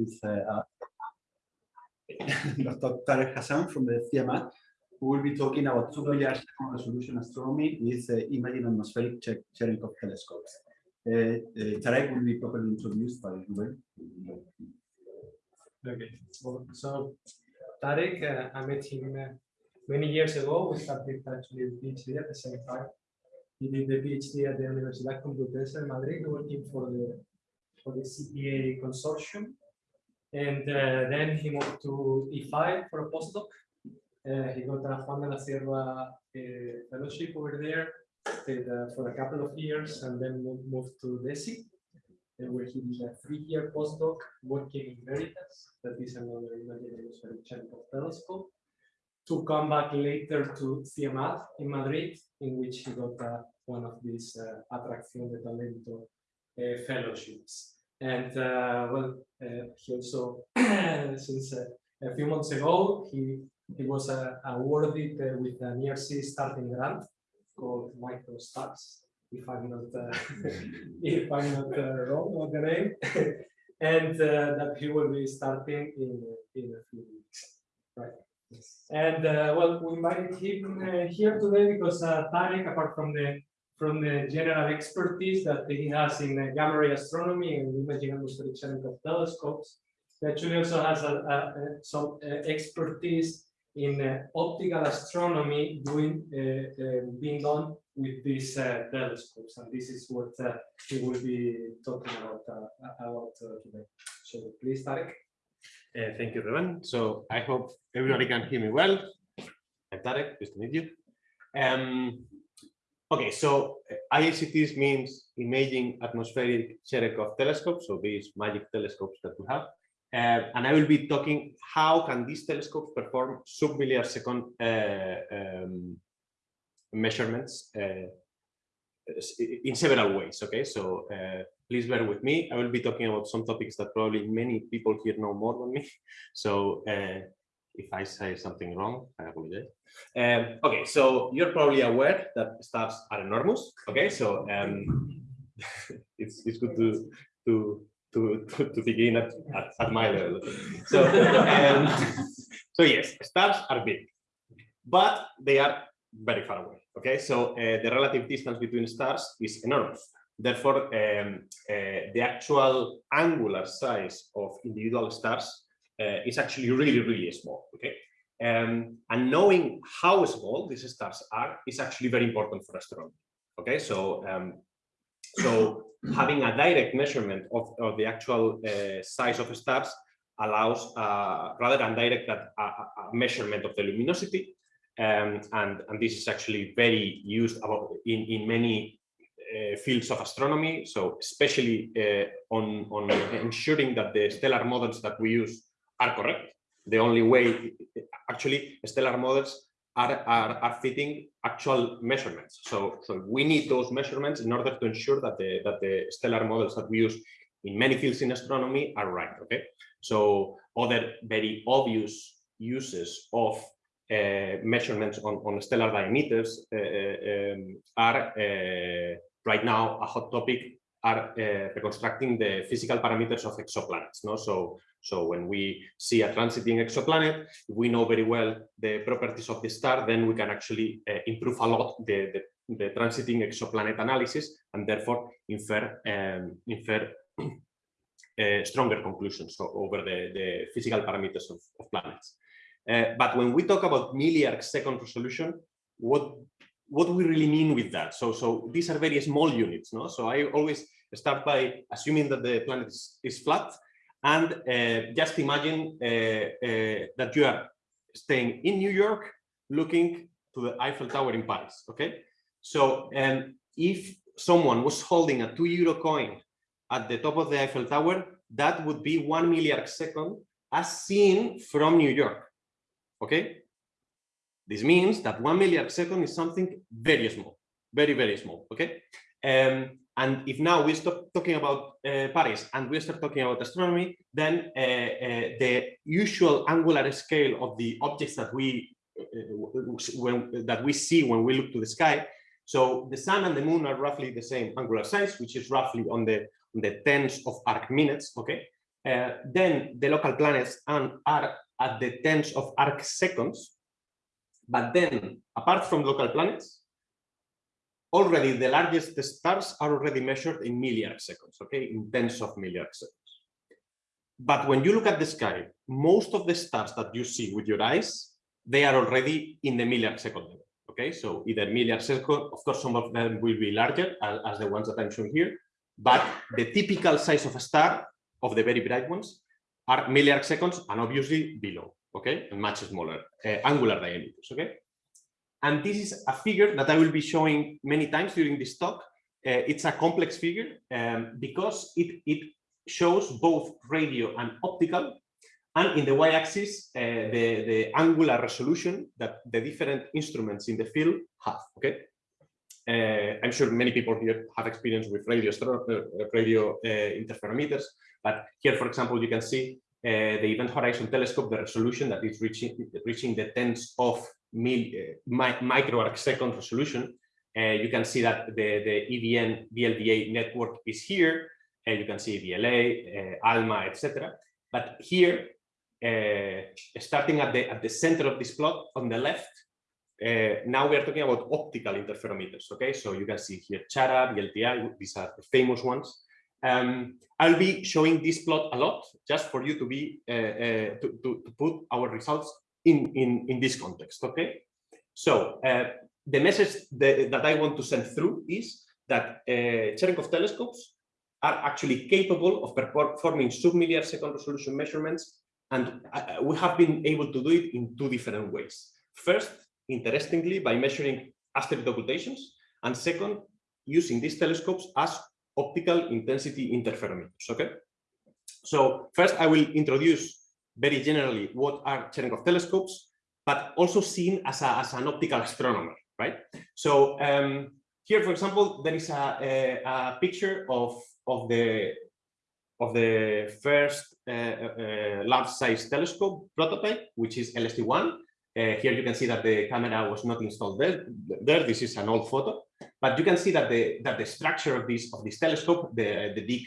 with uh, Dr. Tarek Hassan from the CIEMAT, who will be talking about two million second resolution astronomy with uh, imaging atmospheric che Cherenkov telescopes. Uh, uh, Tarek will be properly introduced by Ruben. Okay, well, so Tarek, uh, I met him uh, many years ago. We started actually PhD at the same time. He did the PhD at the Universidad Complutense de Madrid, working for the for the CTA consortium. And uh, then he moved to IFAE for a postdoc. Uh, he got a Juan de la Cierva uh, fellowship over there stayed, for a couple of years and then moved, to DESY, uh, where he did a three-year postdoc working in Veritas, that is another imaginary Cherenkov telescope, to come back later to CIEMAT in Madrid, in which he got uh, one of these uh, Atracción de Talento uh, fellowships. And uh, well, uh, he also, since uh, a few months ago, he he was awarded with an ERC starting grant called MicroStars, if I'm not if I'm not wrong on the name, and that he will be starting in in a few weeks, right? And uh, well, we invited him uh, here today because uh, Tarek, apart from the from the general expertise that he has in uh, gamma ray astronomy and imaging atmospheric Cherenkov telescopes, he actually also has a, a, a, some uh, expertise in uh, optical astronomy doing uh, uh, being done with these uh, telescopes, and this is what he will be talking about about today. So please, Tarek. Thank you, Ruben. So I hope everybody can hear me well. I'm Tarek, nice to meet you. Um, okay, so uh, IACTs means Imaging Atmospheric Cherenkov Telescopes, so these magic telescopes that we have. Uh, and I will be talking how can these telescopes perform sub-millisecond second uh, um, measurements uh, in several ways. Okay, so uh, please bear with me. I will be talking about some topics that probably many people here know more than me. So uh, if I say something wrong, I apologize. Um, okay, so you're probably aware that stars are enormous. Okay, so um, it's it's good to to to to, begin at, at, at my level. So um, so yes, stars are big, but they are very far away. Okay, so uh, the relative distance between stars is enormous. Therefore, um, uh, the actual angular size of individual stars uh, is actually really, really small. Okay, um, and knowing how small these stars are is actually very important for astronomy. Okay, so um, so having a direct measurement of, of the actual uh, size of stars allows uh, rather than direct that a, a measurement of the luminosity um, and, and this is actually very used in, in many uh, fields of astronomy. So especially uh, on, on ensuring that the stellar models that we use are correct. The only way, actually, stellar models are, are, are fitting actual measurements. So, so we need those measurements in order to ensure that the, that the stellar models that we use in many fields in astronomy are right. Okay. So other very obvious uses of uh, measurements on, on stellar diameters uh, uh, um, are right now a hot topic are reconstructing the physical parameters of exoplanets. No? So, so when we see a transiting exoplanet, we know very well the properties of the star, then we can actually improve a lot the, the, the transiting exoplanet analysis and therefore infer um, infer uh, stronger conclusions over the, the physical parameters of, of planets. Uh, but when we talk about milliarc second resolution, what what do we really mean with that? So, so these are very small units, no? So I always start by assuming that the planet is, is flat and uh, just imagine uh, uh, that you are staying in New York looking to the Eiffel Tower in Paris, okay? So um, if someone was holding a two euro coin at the top of the Eiffel Tower, that would be one milliarc second as seen from New York. Okay. This means that one milliarc second is something very small, very, very small. Okay. Um, and if now we stop talking about uh, Paris and we start talking about astronomy, then uh, uh, the usual angular scale of the objects that we uh, when, that we see when we look to the sky. So the sun and the moon are roughly the same angular size, which is roughly on the on the tens of arc minutes. Okay, Uh, then the local planets and are at the tens of arc seconds. But then, apart from local planets, already the largest stars are already measured in milliarc seconds, okay, in tens of milliarc seconds. But when you look at the sky, most of the stars that you see with your eyes, they are already in the milliarc level. Okay, so either milliarc of course, some of them will be larger as, the ones that I'm showing here, but the typical size of a star of the very bright ones are milliarc seconds and obviously below, okay, and much smaller uh, angular diameters, okay. And this is a figure that I will be showing many times during this talk. Uh, it's a complex figure um, because it, it shows both radio and optical and in the y-axis, uh, the, the angular resolution that the different instruments in the field have, okay? Uh, I'm sure many people here have experience with radio, uh, radio uh, interferometers, but here, for example, you can see uh, the Event Horizon Telescope, the resolution that is reaching, reaching the tens of mi micro arc second resolution. you can see that the, the EVN VLBA network is here, and you can see VLA, ALMA, etc. But here, uh, starting at the at the center of this plot on the left, uh, now we are talking about optical interferometers. Okay, so you can see here CHARA, VLTI, these are the famous ones. Um, I'll be showing this plot a lot just for you to be uh, uh to, to, to, put our results in in in this context. Okay, so uh, the message that, that I want to send through is that uh, Cherenkov telescopes are actually capable of performing submilliarc second resolution measurements and uh, we have been able to do it in two different ways. First, interestingly, by measuring asteroid occultations, and second, using these telescopes as optical intensity interferometers. Okay. So first, I will introduce very generally what are Cherenkov telescopes, but also seen as, a, as an optical astronomer, right? So um, here, for example, there is a, a, a picture of of the of the first uh, uh, large-size telescope prototype, which is LST-1. Uh, here you can see that the camera was not installed there. There, this is an old photo, but you can see that the that the structure of this of this telescope, the the big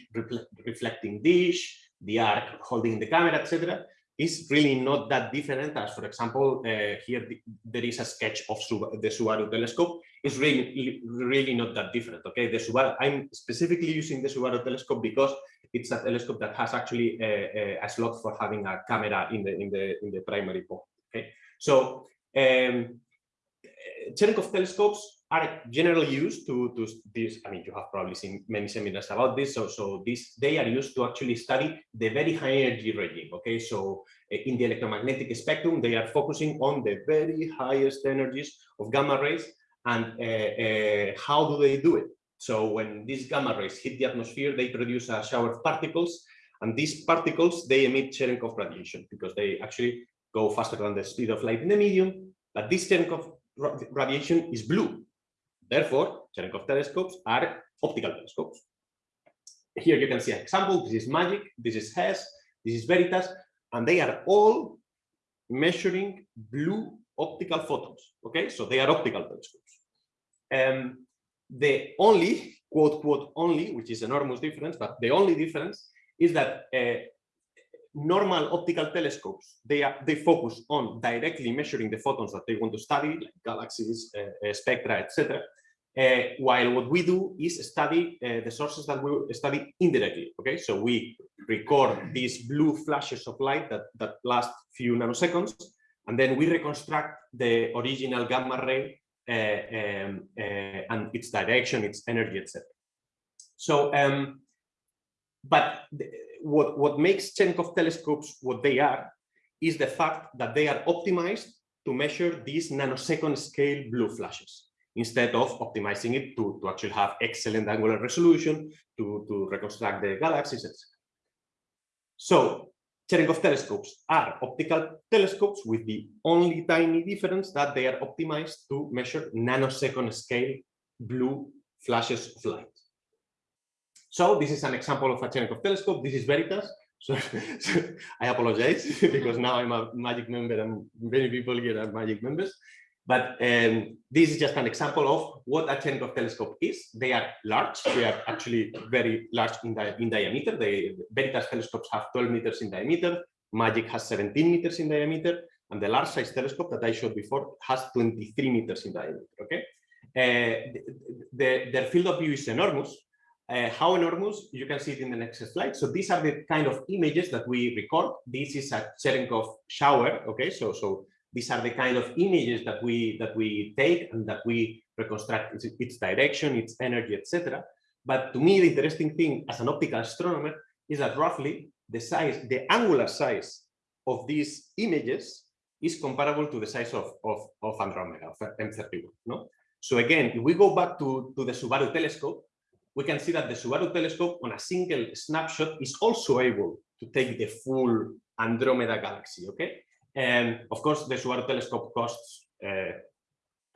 reflecting dish, the arc holding the camera, etc., is really not that different as, for example, uh, here the, there is a sketch of the Subaru telescope. It's really, really not that different. Okay, the Subaru. I'm specifically using the Subaru telescope because it's a telescope that has actually a, a, slot for having a camera in the in the in the primary port. Okay, so um, Cherenkov telescopes are generally used to to this. I mean, you have probably seen many seminars about this. So so this they are used to actually study the very high energy regime. Okay, so uh, in the electromagnetic spectrum, they are focusing on the very highest energies of gamma rays and uh, uh, how do they do it? So when these gamma rays hit the atmosphere, they produce a shower of particles. And these particles, they emit Cherenkov radiation because they actually go faster than the speed of light in the medium. But this Cherenkov radiation is blue. Therefore, Cherenkov telescopes are optical telescopes. Here you can see an example. This is MAGIC, this is HESS, this is VERITAS, and they are all measuring blue optical photons. Okay, so they are optical telescopes. Um, the only, quote, quote, only, which is enormous difference, but the only difference is that uh, normal optical telescopes, they are they focus on directly measuring the photons that they want to study, like galaxies, uh, uh, spectra, etc. Uh, while what we do is study uh, the sources that we study indirectly. Okay, so we record these blue flashes of light that that last few nanoseconds, and then we reconstruct the original gamma ray uh, um, and its direction, its energy, etc. So, um, but what, what makes Cherenkov telescopes what they are is the fact that they are optimized to measure these nanosecond scale blue flashes instead of optimizing it to, to actually have excellent angular resolution, to, to reconstruct the galaxies, etc. So Cherenkov telescopes are optical telescopes with the only tiny difference that they are optimized to measure nanosecond scale blue flashes of light. So this is an example of a Cherenkov telescope. This is Veritas. So, so, I apologize because now I'm a magic member and many people here are magic members. But um, this is just an example of what a Cherenkov telescope is. They are large. They are actually very large in, di in diameter. The Veritas telescopes have 12 meters in diameter. Magic has 17 meters in diameter. And the large size telescope that I showed before has 23 meters in diameter. Okay. Uh, the, the, their field of view is enormous. Uh, how enormous? You can see it in the next slide. So these are the kind of images that we record. This is a Cherenkov shower. Okay, so so these are the kind of images that we that we take and that we reconstruct its, its direction, its energy, etc. But to me, the interesting thing as an optical astronomer is that roughly the size, the angular size of these images is comparable to the size of, of, of Andromeda, of M31. No? So again, if we go back to, to the Subaru telescope, we can see that the Subaru telescope on a single snapshot is also able to take the full Andromeda galaxy, okay? And of course, the Subaru telescope costs uh,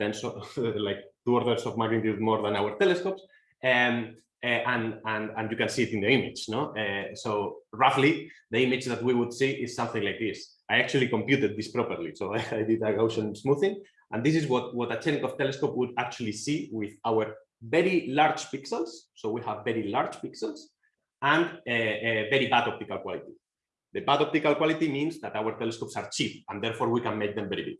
tens of, like two orders of magnitude more than our telescopes. Um, uh, and, and, and you can see it in the image, no? Uh, so roughly, the image that we would see is something like this. I actually computed this properly, so I, I did a Gaussian smoothing, and this is what, what a Cherenkov telescope would actually see with our very large pixels. So we have very large pixels and a, a very bad optical quality. The bad optical quality means that our telescopes are cheap and therefore we can make them very big.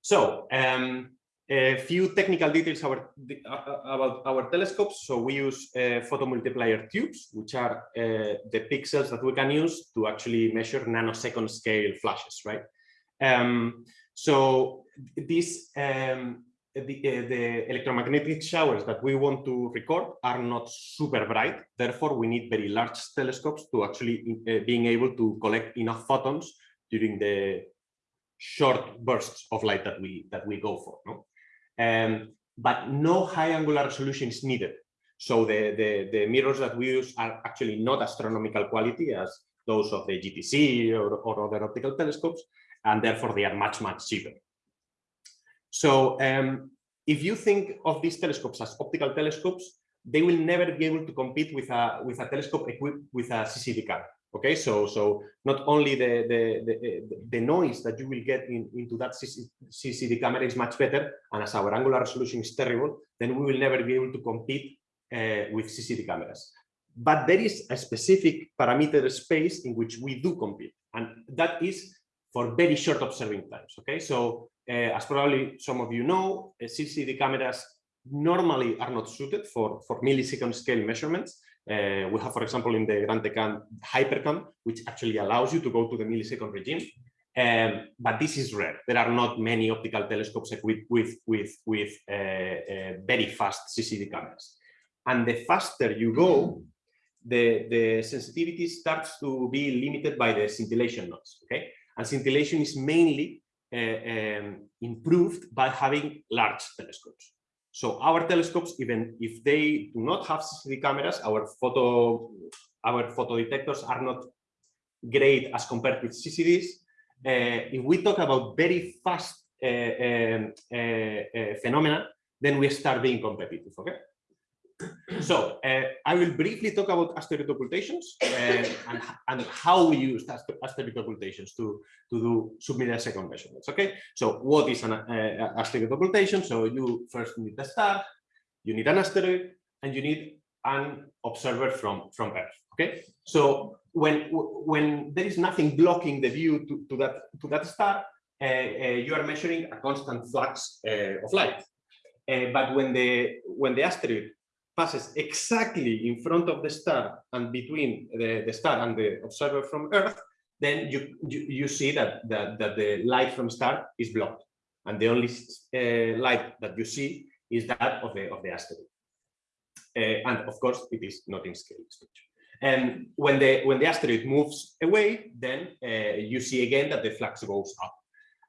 So um, a few technical details our, about our telescopes. So we use uh, photomultiplier tubes, which are uh, the pixels that we can use to actually measure nanosecond scale flashes, right? Um, so this um, the, uh, the, electromagnetic showers that we want to record are not super bright. Therefore, we need very large telescopes to actually uh, being able to collect enough photons during the short bursts of light that we that we go for. No? Um, but no high angular resolution is needed. So the, the, the mirrors that we use are actually not astronomical quality as those of the GTC or, or other optical telescopes, and therefore they are much, much cheaper. So um, if you think of these telescopes as optical telescopes, they will never be able to compete with a with a telescope equipped with a CCD camera. Okay, so so not only the the the, the noise that you will get in, into that CCD camera is much better, and as our angular resolution is terrible, then we will never be able to compete uh, with CCD cameras. But there is a specific parameter space in which we do compete, and that is for very short observing times. Okay, so as probably some of you know, uh, CCD cameras normally are not suited for, for millisecond scale measurements. Uh, we have, for example, in the Grand Tecan Hypercam, which actually allows you to go to the millisecond regime. Um, but this is rare. There are not many optical telescopes equipped with, with, with uh, uh, very fast CCD cameras. And the faster you go, the, the sensitivity starts to be limited by the scintillation noise. Okay, and scintillation is mainly um, improved by having large telescopes. So our telescopes, even if they do not have CCD cameras, our photo, our photo detectors are not great as compared with CCDs. Uh, if we talk about very fast uh, uh, phenomena, then we start being competitive. Okay. So uh, I will briefly talk about asteroid occultations uh, and, and how we use asteroid occultations to, to do submillisecond measurements. Okay, so what is an uh, asteroid occultation? So you first need a star, you need an asteroid, and you need an observer from, from Earth. Okay, so when when there is nothing blocking the view to, to that to that star, uh, you are measuring a constant flux of light. but when the when the asteroid passes exactly in front of the star and between the, the star and the observer from Earth, then you, you, you see that, that, that the light from star is blocked. And the only uh, light that you see is that of the, of the asteroid. Uh, and of course, it is not in scale And when the, when the asteroid moves away, then uh, you see again that the flux goes up.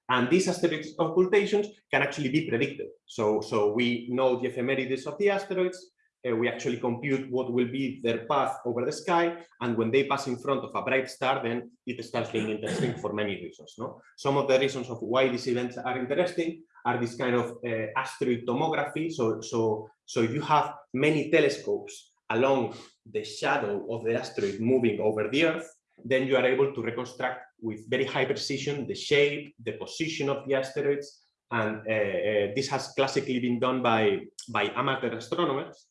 And these asteroid occultations can actually be predicted. So, so we know the ephemerides of the asteroids, uh, we actually compute what will be their path over the sky. And when they pass in front of a bright star, then it starts being interesting for many reasons. No? Some of the reasons of why these events are interesting are this kind of uh, asteroid tomography. So, so, so if you have many telescopes along the shadow of the asteroid moving over the Earth, then you are able to reconstruct with very high precision the shape, the position of the asteroids, and uh, uh, this has classically been done by by amateur astronomers.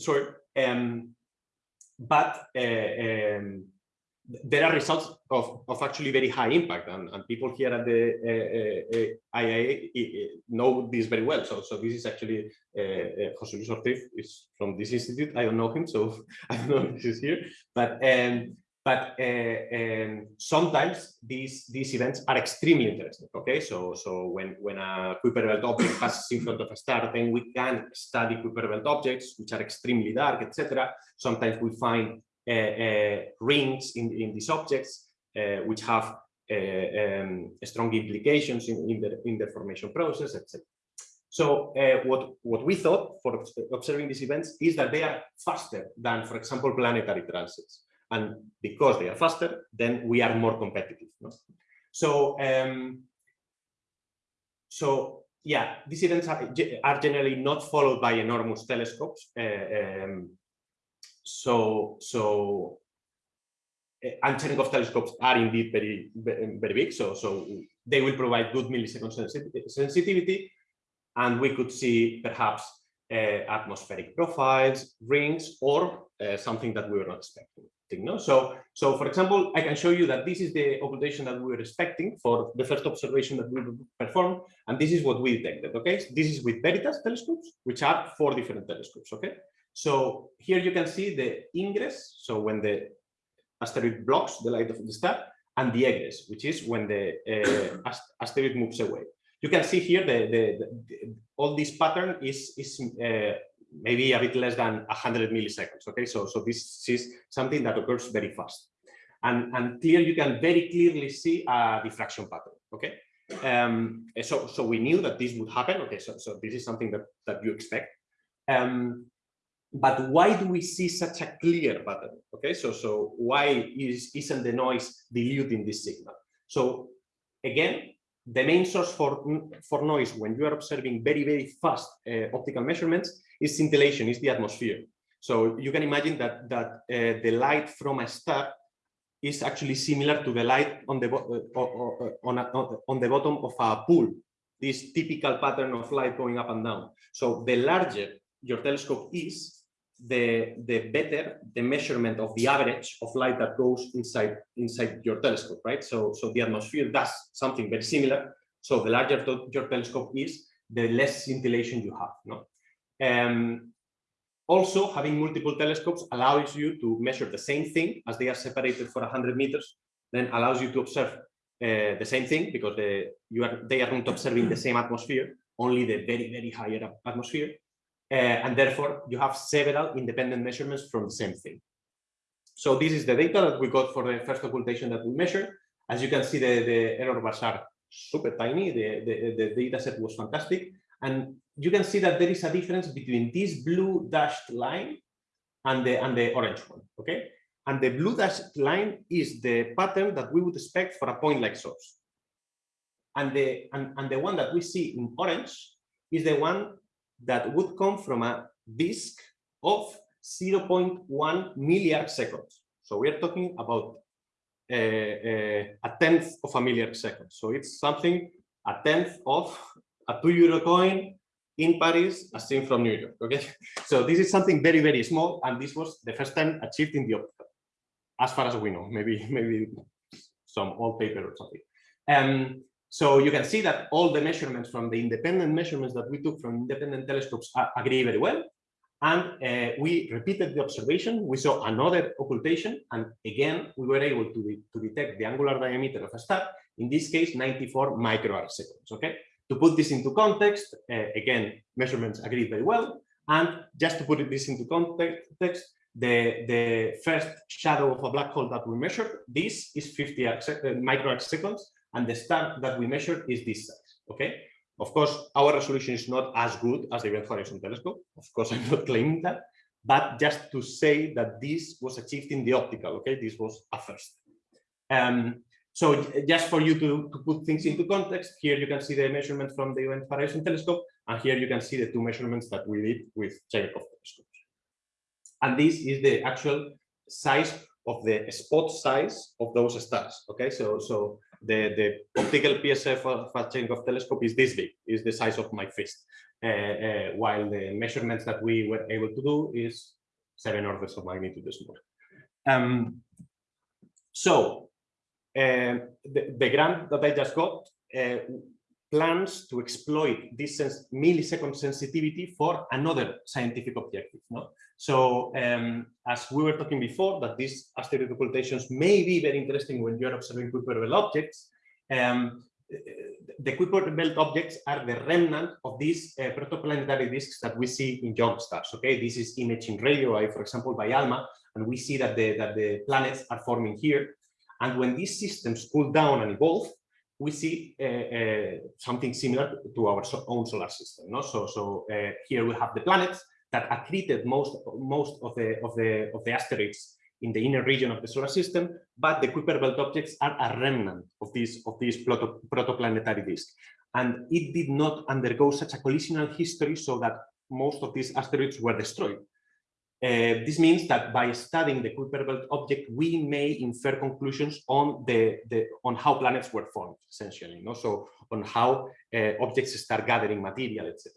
Sorry, um, but uh, um, there are results of, of actually very high impact and, and people here at the uh, uh, IAA know this very well. So, so this is actually uh, uh, Jose Luis Ortiz is from this institute. I don't know him, so I don't know if he's here. But um, but uh, um, sometimes these these events are extremely interesting. Okay, so so when when a Kuiper belt object passes in front of a star, then we can study Kuiper belt objects which are extremely dark, etc. Sometimes we find uh, uh, rings in, in these objects, uh, which have um, strong implications in, in, the, in the formation process, etc. So uh, what, what we thought for observing these events is that they are faster than, for example, planetary transits. And because they are faster, then we are more competitive. No? So, um, so yeah, these events are, are generally not followed by enormous telescopes. Uh, um, so so uh, and Cherenkov telescopes are indeed very very big so so they will provide good millisecond sensitivity and we could see perhaps uh, atmospheric profiles rings or something that we were not expecting no? so so for example i can show you that this is the occultation that we were expecting for the first observation that we performed and this is what we detected okay so this is with veritas telescopes which are four different telescopes okay so here you can see the ingress, so when the asteroid blocks the light of the star, and the egress, which is when the uh, asteroid moves away. You can see here the, the, the all this pattern is is uh, maybe a bit less than 100 milliseconds. Okay, so so this is something that occurs very fast, and and here you can very clearly see a diffraction pattern. Okay, um, so so we knew that this would happen. Okay, so so this is something that that you expect. Um, but why do we see such a clear pattern? Okay, so so why is isn't the noise diluting this signal? So again, the main source for for noise when you are observing very very fast uh, optical measurements is scintillation, is the atmosphere. So you can imagine that that uh, the light from a star is actually similar to the light on the uh, on, a, on the bottom of a pool. This typical pattern of light going up and down. So the larger your telescope is, the the better the measurement of the average of light that goes inside inside your telescope right so so the atmosphere does something very similar so the larger your telescope is the less scintillation you have no um, also having multiple telescopes allows you to measure the same thing as they are separated for 100 meters then allows you to observe uh, the same thing because the, you are they are not observing the same atmosphere only the very very higher atmosphere uh, and therefore you have several independent measurements from the same thing. So this is the data that we got for the first occultation that we measured. As you can see, the, the error bars are super tiny. The, the, the data set was fantastic. And you can see that there is a difference between this blue dashed line and the, and the orange one, okay? And the blue dashed line is the pattern that we would expect for a point like source. And the, and, and the one that we see in orange is the one that would come from a disk of 0.1 milliarc seconds. So we are talking about uh, uh, a tenth of a milliarc second. So it's something a tenth of a two euro coin in Paris as seen from New York. Okay, so this is something very very small, and this was the first time achieved in the optical, as far as we know. Maybe maybe some old paper or something. Um, so you can see that all the measurements from the independent measurements that we took from independent telescopes agree very well. And uh, we repeated the observation. We saw another occultation. And again, we were able to, to detect the angular diameter of a star, in this case, 94 microarc seconds. Okay. To put this into context, uh, again, measurements agree very well. And just to put this into context, the, the first shadow of a black hole that we measured, this is 50 arc, uh, seconds and the star that we measured is this size. Okay. Of course, our resolution is not as good as the Event Horizon Telescope. Of course, I'm not claiming that, but just to say that this was achieved in the optical. Okay, this was a first. Um, so just for you to, to put things into context, here you can see the measurement from the Event Horizon Telescope, and here you can see the two measurements that we did with Cherenkov telescopes. And this is the actual size of the spot size of those stars. Okay, so so the, the optical PSF Cherenkov telescope is this big, is the size of my fist, uh, uh, while the measurements that we were able to do is seven orders of magnitude smaller. Um, so the, the grant that I just got uh, plans to exploit this millisecond sensitivity for another scientific objective. No? So um, as we were talking before, that these asteroid occultations may be very interesting when you're observing Kuiper belt objects. Um, the Kuiper belt objects are the remnant of these uh, protoplanetary disks that we see in young stars. Okay, this is imaging radio for example, by ALMA, and we see that the that the planets are forming here. And when these systems cool down and evolve, we see uh, uh, something similar to our so own solar system. No? So, so uh, here we have the planets that accreted most most of the of the of the asteroids in the inner region of the solar system, but the Kuiper belt objects are a remnant of these of these proto, protoplanetary disk, and it did not undergo such a collisional history so that most of these asteroids were destroyed. Uh, this means that by studying the Kuiper belt object, we may infer conclusions on the, the on how planets were formed, essentially. You know? So on how uh, objects start gathering material, etc.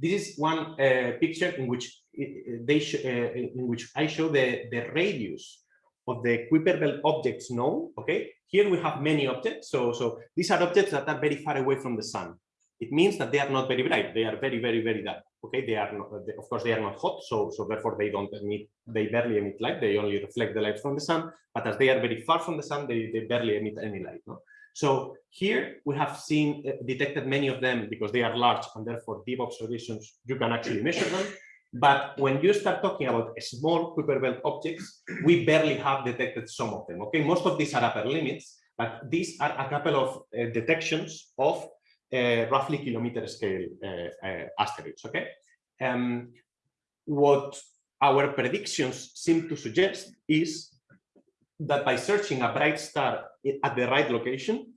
This is one uh, picture in which they uh, in which I show the the radius of the Kuiper belt objects known. Okay, here we have many objects. So so these are objects that are very far away from the sun. It means that they are not very bright. They are very very very dark okay they are not of course they are not hot so so therefore they don't emit they barely emit light they only reflect the light from the sun but as they are very far from the sun they, they barely emit any light no? so here we have seen uh, detected many of them because they are large and therefore deep observations you can actually measure them but when you start talking about small Kuiper belt objects we barely have detected some of them okay most of these are upper limits but these are a couple of uh, detections of roughly kilometer scale uh, uh, asteroids. Okay, um, what our predictions seem to suggest is that by searching a bright star at the right location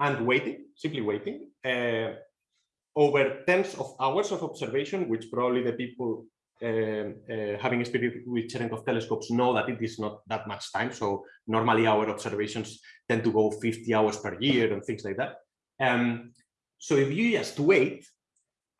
and waiting, simply waiting, uh, over tens of hours of observation, which probably the people uh, uh, having experience with Cherenkov telescopes know that it is not that much time. So normally our observations tend to go 50 hours per year and things like that. Um, so if you just wait,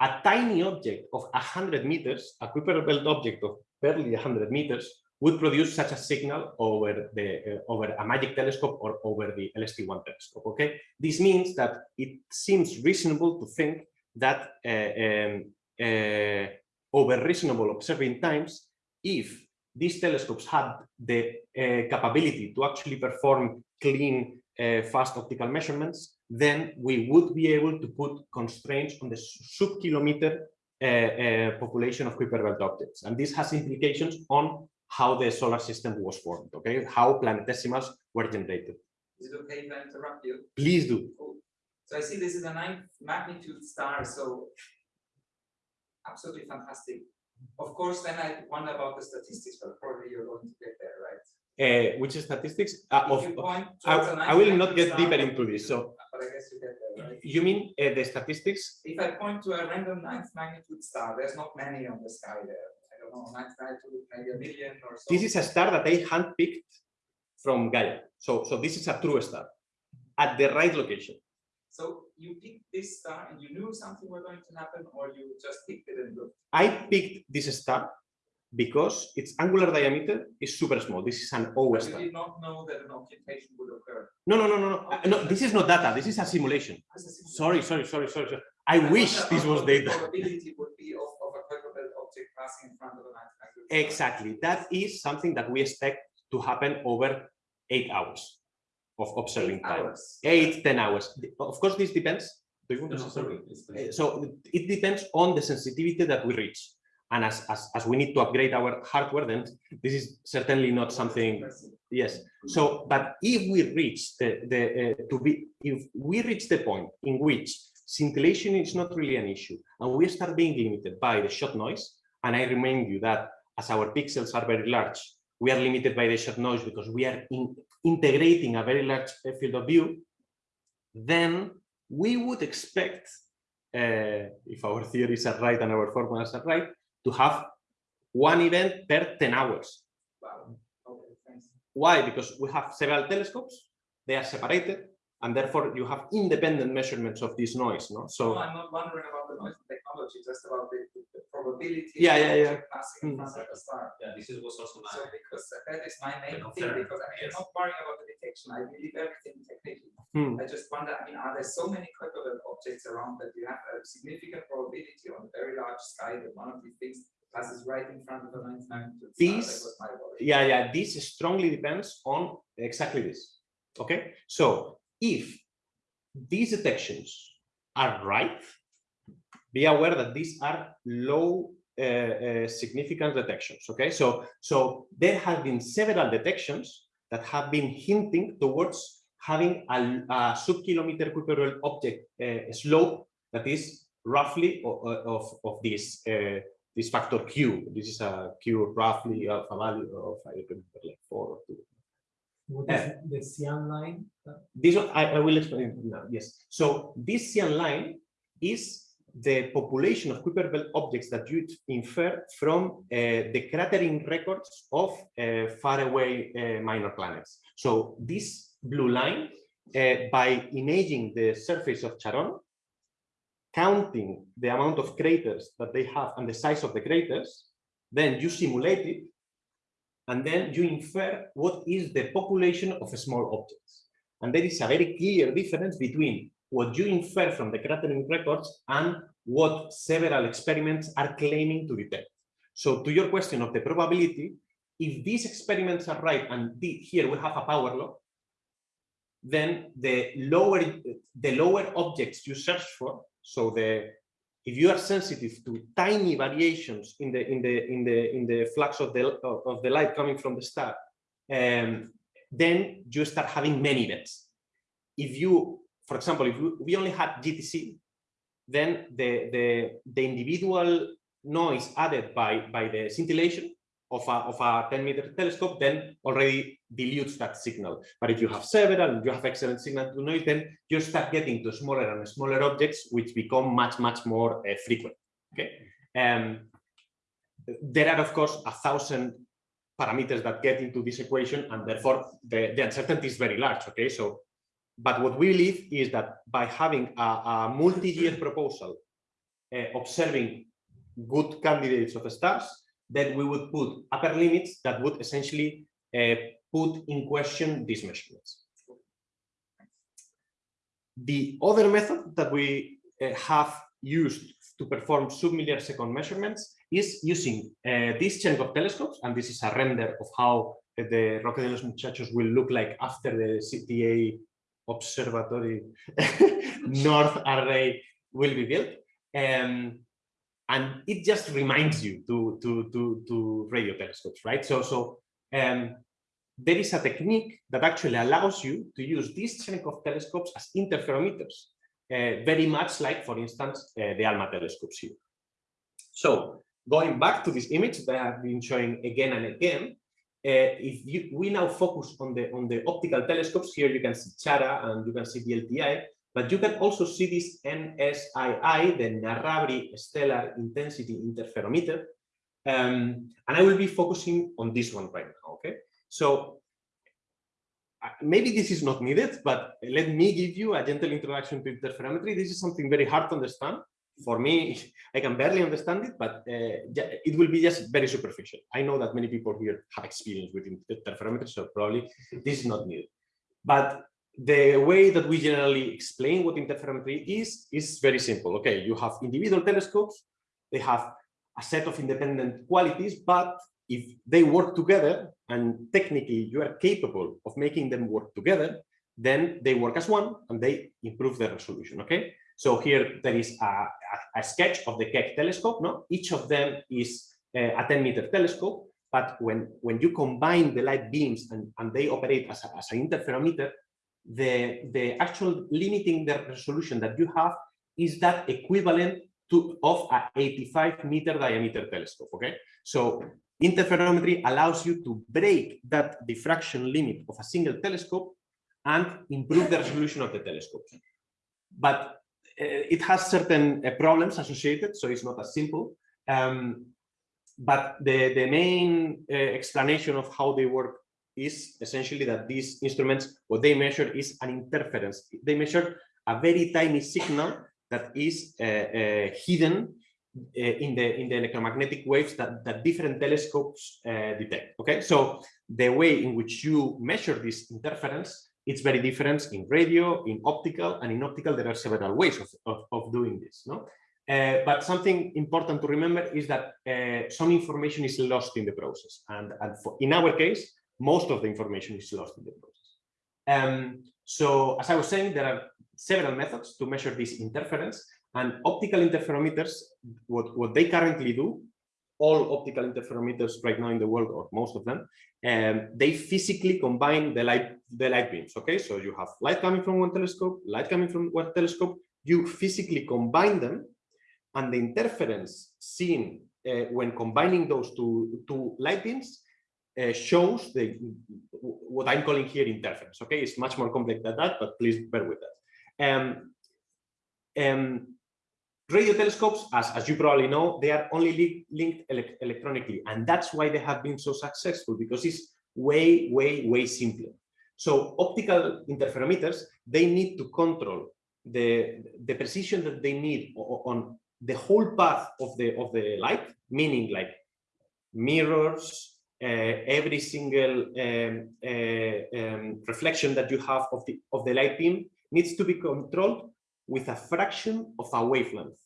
a tiny object of 100 meters, a Kuiper belt object of barely 100 meters, would produce such a signal over the uh, over a magic telescope or over the LST1 telescope. Okay, this means that it seems reasonable to think that uh, um, uh, over reasonable observing times, if these telescopes had the uh, capability to actually perform clean, uh, fast optical measurements, then we would be able to put constraints on the sub-kilometer uh, uh, population of Kuiper belt objects. And this has implications on how the solar system was formed, okay? How planetesimals were generated. Is it okay if I interrupt you? Please do. Cool. So I see this is a ninth magnitude star, so absolutely fantastic. Of course, then I wonder about the statistics, but probably you're going to get there, right? Uh, which statistics? Uh, of, I, I will not get deeper into this. So But I guess you get there, right? you mean uh, the statistics? If I point to a random ninth magnitude star, there's not many on the sky there. I don't know, ninth magnitude, maybe a million or so. This is a star that I handpicked from Gaia. So, so this is a true star at the right location. So you picked this star and you knew something was going to happen, or you just picked it and looked? I picked this star because its angular diameter is super small. This is an O star. did not know that an occultation would occur. No, no, no, no, no. Uh, no, this is not data. This is a simulation. A simulation. Sorry, sorry, sorry, sorry. sorry. I And wish this was data. Probability would be of, of a belt object passing in front of a ninth Exactly. That is something that we expect to happen over eight hours of observing Eight time. hours. Eight, ten hours. Of course, this depends. Do you want No, to no, say something? sorry, Uh, so it depends on the sensitivity that we reach. And as, as, as we need to upgrade our hardware, then this is certainly not something, yes. So, but if we reach the, the uh, to be, if we reach the point in which scintillation is not really an issue, and we start being limited by the shot noise, and I remind you that as our pixels are very large, we are limited by the shot noise because we are in, integrating a very large uh, field of view, then we would expect, uh, if our theories are right and our formulas are right, to have one event per 10 hours. Wow. Okay. Why? Because we have several telescopes they are separated, and therefore you have independent measurements of this noise. No, No, so I'm not wondering about the noise technology, just about the, the- the probability. Yeah, yeah, yeah. object Passing in Hmm. front the star. Yeah, this is was also So because that is my main concern, thing, because I mean, yes. I'm not worrying about the detection, I believe everything technically. hmm, I just wonder, I mean, are there so many equivalent objects around that you have a significant probability on a very large sky that one of these things passes right in front of a ninth magnitude These- was my worry. yeah, yeah, this strongly depends on exactly this. Okay, so if these detections are right, be aware that these are low uh, uh, significance detections. Okay, so so there have been several detections that have been hinting towards having a, a sub-kilometer equivalent object uh, slope that is roughly of, of, of this uh, this factor q. This is a q roughly of a value of I remember like four or two. What Uh, is the cyan line? Uh, This one, I, I will explain it now. Yes. So this cyan line is the population of Kuiper belt objects that you infer from uh, the cratering records of uh, faraway uh, minor planets. So this blue line, uh, by imaging the surface of Charon, counting the amount of craters that they have and the size of the craters, then you simulate it, and then you infer what is the population of small objects. And there is a very clear difference between what you infer from the cratering records and what several experiments are claiming to detect. So to your question of the probability, if these experiments are right, and the- here we have a power law, then the lower the lower objects you search for, so the if you are sensitive to tiny variations in the in the in the in the flux of the of, the light coming from the star, um, then you start having many events. If you, for example, if we- we only had GTC, then the the the individual noise added by by the scintillation of a of a 10 meter telescope then already dilutes that signal. But if you have several, and you have excellent signal to noise, then you start getting to smaller and smaller objects, which become much much more uh, frequent. Okay. Um, there are of course a thousand parameters that get into this equation, and therefore the, the uncertainty is very large. Okay, so but what we believe is that by having a, a multi-year proposal uh, observing good candidates of stars, then we would put upper limits that would essentially uh, put in question these measurements. The other method that we uh, have used to perform submilliarc second measurements is using uh, these Cherenkov telescopes, and this is a render of how the Roque de los Muchachos will look like after the CTA observatory north array will be built. Um, and it just reminds you to, to, to, to radio telescopes, right? So, so um, there is a technique that actually allows you to use these Cherenkov telescopes as interferometers, uh, very much like, for instance, uh, the ALMA telescopes here. So going back to this image that I have been showing again and again, uh, if you, we now focus on the on the optical telescopes, here you can see CHARA and you can see the LTI, but you can also see this NSII, the Narrabri Stellar Intensity Interferometer. Um, and I will be focusing on this one right now, okay? So maybe this is not needed, but let me give you a gentle introduction to interferometry. This is something very hard to understand. For me, I can barely understand it, but uh, it will be just very superficial. I know that many people here have experience with interferometry, so probably this is not needed. But the way that we generally explain what interferometry is, is very simple. Okay, you have individual telescopes, they have a set of independent qualities, but if they work together and technically you are capable of making them work together, then they work as one and they improve the resolution, okay? So here there is a, a, a sketch of the Keck telescope, no? Each of them is uh, a 10 meter telescope, but when, when you combine the light beams and, and they operate as, a, as an interferometer, the, the actual limiting the resolution that you have is that equivalent to of a 85 meter diameter telescope, okay? So interferometry allows you to break that diffraction limit of a single telescope and improve the resolution of the telescope. But uh, it has certain uh, problems associated, so it's not as simple. Um, but the, the main uh, explanation of how they work is essentially that these instruments, what they measure is an interference. They measure a very tiny signal that is hidden in the in the electromagnetic waves that, that different telescopes uh, detect. Okay, so the way in which you measure this interference, it's very different in radio, in optical, and in optical there are several ways of, of, of doing this. No, uh, but something important to remember is that uh, some information is lost in the process, and, and for, in our case, most of the information is lost in the process. Um, so, as I was saying, there are several methods to measure this interference, and optical interferometers, what, what they currently do, all optical interferometers right now in the world, or most of them, um, they physically combine the light, the light beams. Okay, so you have light coming from one telescope, light coming from one telescope, you physically combine them, and the interference seen uh, when combining those two, two light beams uh, shows the what I'm calling here interference. Okay, it's much more complex than that, but please bear with that. Um, um, radio telescopes, as, as you probably know, they are only li linked ele electronically, and that's why they have been so successful because it's way, way, way simpler. So optical interferometers, they need to control the, the precision that they need on the whole path of the of the light, meaning like mirrors, uh, every single um, uh, um, reflection that you have of the of the light beam needs to be controlled with a fraction of a wavelength.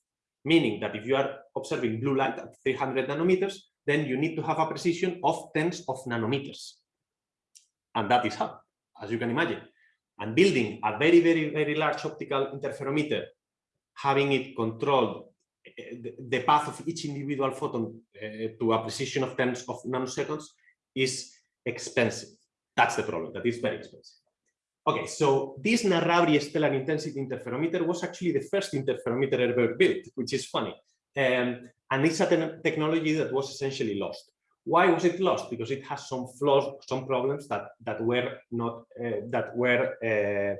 Meaning that if you are observing blue light at 300 nanometers, then you need to have a precision of tens of nanometers. And that is hard, as you can imagine. And building a very, very, very large optical interferometer, having it controlled the path of each individual photon uh, to a precision of tens of nanoseconds is expensive. That's the problem, that is very expensive. Okay, so this Narrabri stellar intensity interferometer was actually the first interferometer ever built, which is funny. Um, and it's a te technology that was essentially lost. Why was it lost? Because it has some flaws, some problems that that were not uh, that were uh,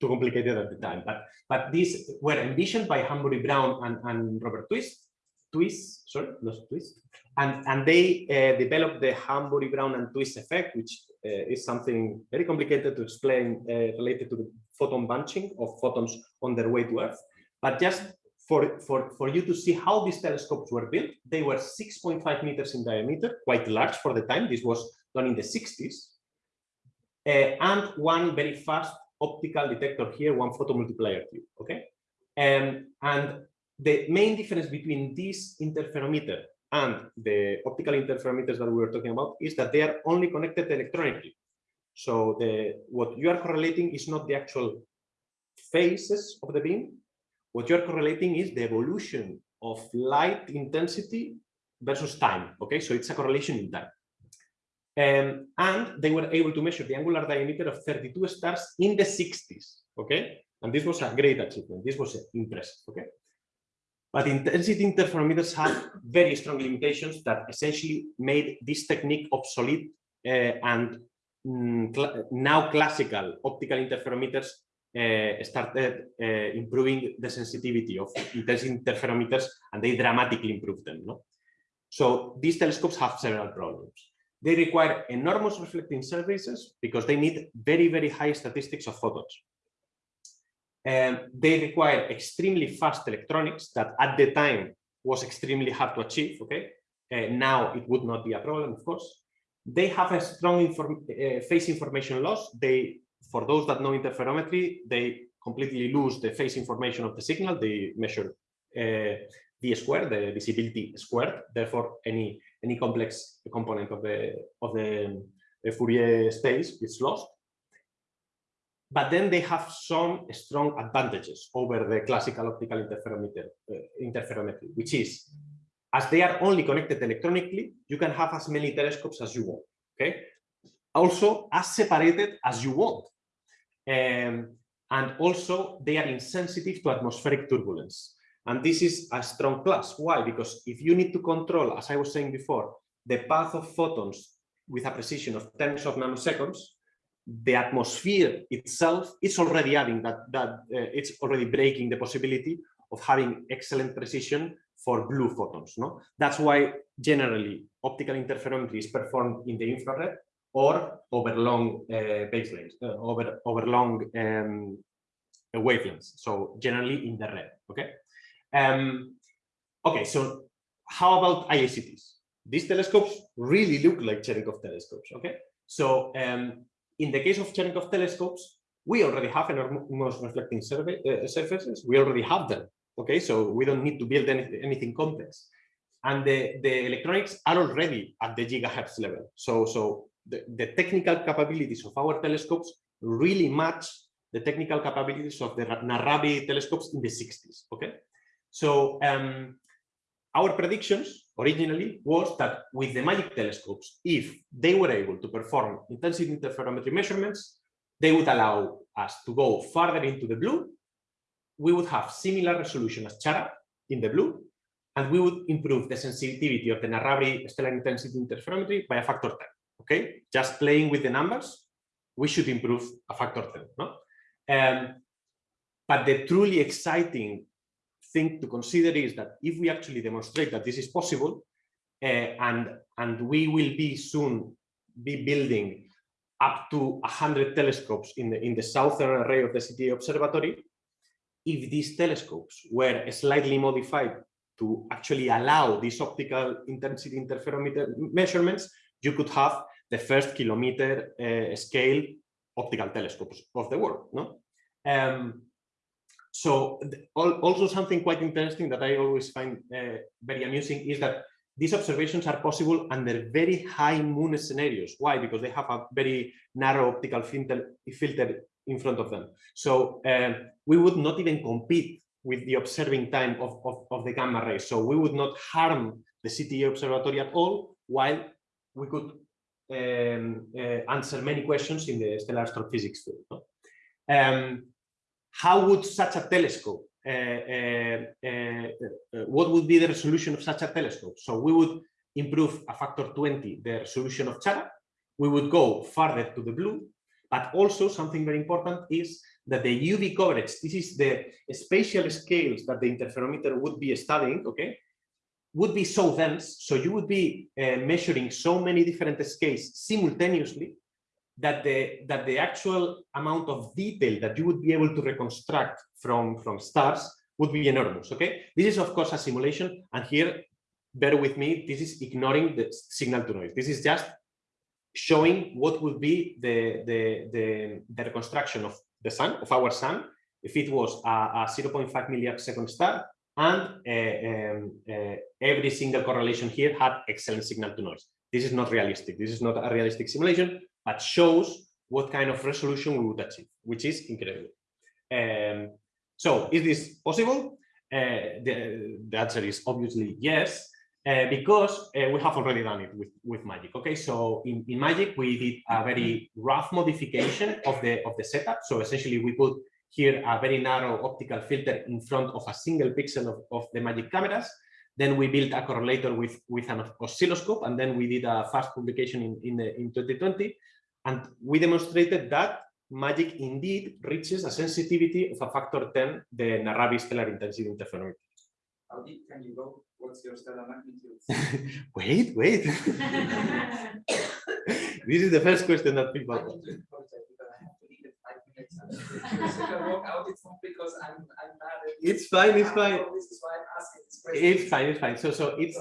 too complicated at the time. But but these were envisioned by Hanbury Brown and, and Robert Twist, Twist, sorry, not Twist, and and they uh, developed the Hanbury Brown and Twiss effect, which is something very complicated to explain uh, related to the photon bunching of photons on their way to Earth. But just for, for, for you to see how these telescopes were built, they were 6.5 meters in diameter, quite large for the time. This was done in the 60s. Uh, and one very fast optical detector here, one photomultiplier tube, okay? Um, and the main difference between this interferometer and the optical interferometers that we were talking about is that they are only connected electronically. So the what you are correlating is not the actual phases of the beam. What you are correlating is the evolution of light intensity versus time. Okay, so it's a correlation in time. Um, and they were able to measure the angular diameter of 32 stars in the 60s. Okay, and this was a great achievement. This was impressive. Okay, but intensity interferometers have very strong limitations that essentially made this technique obsolete uh, and mm, cl now classical optical interferometers uh, started uh, improving the sensitivity of intensity interferometers and they dramatically improved them. No? So these telescopes have several problems. They require enormous reflecting surfaces because they need very, very high statistics of photons. They require extremely fast electronics that at the time was extremely hard to achieve. Okay, now it would not be a problem, of course. They have a strong inform uh, phase information loss. They, for those that know interferometry, they completely lose the phase information of the signal. They measure uh, v squared, the visibility squared. Therefore, any any complex component of the of the, the Fourier space is lost but then they have some strong advantages over the classical optical interferometer, uh, interferometry, which is, as they are only connected electronically, you can have as many telescopes as you want, okay? Also, as separated as you want. Um, and also, they are insensitive to atmospheric turbulence. And this is a strong plus. Why? Because if you need to control, as I was saying before, the path of photons with a precision of tens of nanoseconds, the atmosphere itself is already adding that that uh, it's already breaking the possibility of having excellent precision for blue photons no that's why generally optical interferometry is performed in the infrared or over long uh, baselines, uh, over, over long um, wavelengths. So generally in the red, okay? Um, okay, so how about IACTs? These telescopes really look like Cherenkov telescopes, okay? So um, in the case of Cherenkov telescopes, we already have enormous reflecting survey, uh, surfaces. We already have them, okay? So we don't need to build any, anything complex. And the, the electronics are already at the gigahertz level. So, so the, the technical capabilities of our telescopes really match the technical capabilities of the Narrabri telescopes in the 60s, okay? So um, our predictions originally was that with the MAGIC telescopes, if they were able to perform intensity interferometry measurements, they would allow us to go farther into the blue. We would have similar resolution as Chara in the blue, and we would improve the sensitivity of the Narrabri stellar intensity interferometry by a factor 10. Okay, just playing with the numbers, we should improve a factor 10. No? Um, but the truly exciting thing to consider is that if we actually demonstrate that this is possible, uh, and and we will be soon be building up to 100 telescopes in the in the southern array of the CTA observatory, if these telescopes were slightly modified to actually allow these optical intensity interferometer measurements, you could have the first kilometer uh, scale optical telescopes of the world. No? Um, so also something quite interesting that I always find uh, very amusing is that these observations are possible under very high moon scenarios. Why? Because they have a very narrow optical filter, filter in front of them. So um, we would not even compete with the observing time of, of, of, the gamma rays. So we would not harm the CTA observatory at all, while we could um, uh, answer many questions in the stellar astrophysics field. No? Um, how would such a telescope, uh, uh, uh, what would be the resolution of such a telescope? So we would improve a factor 20 the resolution of Chara. We would go farther to the blue, but also something very important is that the UV coverage, this is the spatial scales that the interferometer would be studying, okay, would be so dense, so you would be uh, measuring so many different scales simultaneously that the that the actual amount of detail that you would be able to reconstruct from from stars would be enormous okay? This is of course a simulation and here bear with me this is ignoring the signal to noise. This is just showing what would be the the the, the reconstruction of the sun of our sun if it was a, a 0.5 milliarc second star and uh, um, uh, every single correlation here had excellent signal to noise. This is not realistic. This is not a realistic simulation but shows what kind of resolution we would achieve, which is incredible. Um, so is this possible? Uh, the, the answer is obviously yes, uh, because uh, we have already done it with, with Magic. Okay, so in, in Magic, we did a very rough modification of the, of the setup. So essentially, we put here a very narrow optical filter in front of a single pixel of, of the Magic cameras. Then we built a correlator with, with an oscilloscope, and then we did a fast publication in, in, the, in 2020 and we demonstrated that magic indeed reaches a sensitivity of a factor 10, the Narrabri stellar intensity interferometer. How deep can you go? What's your stellar magnitude? wait, wait. this is the first question that people. ask. It's fine, it's fine. It's fine, it's fine. So, so it's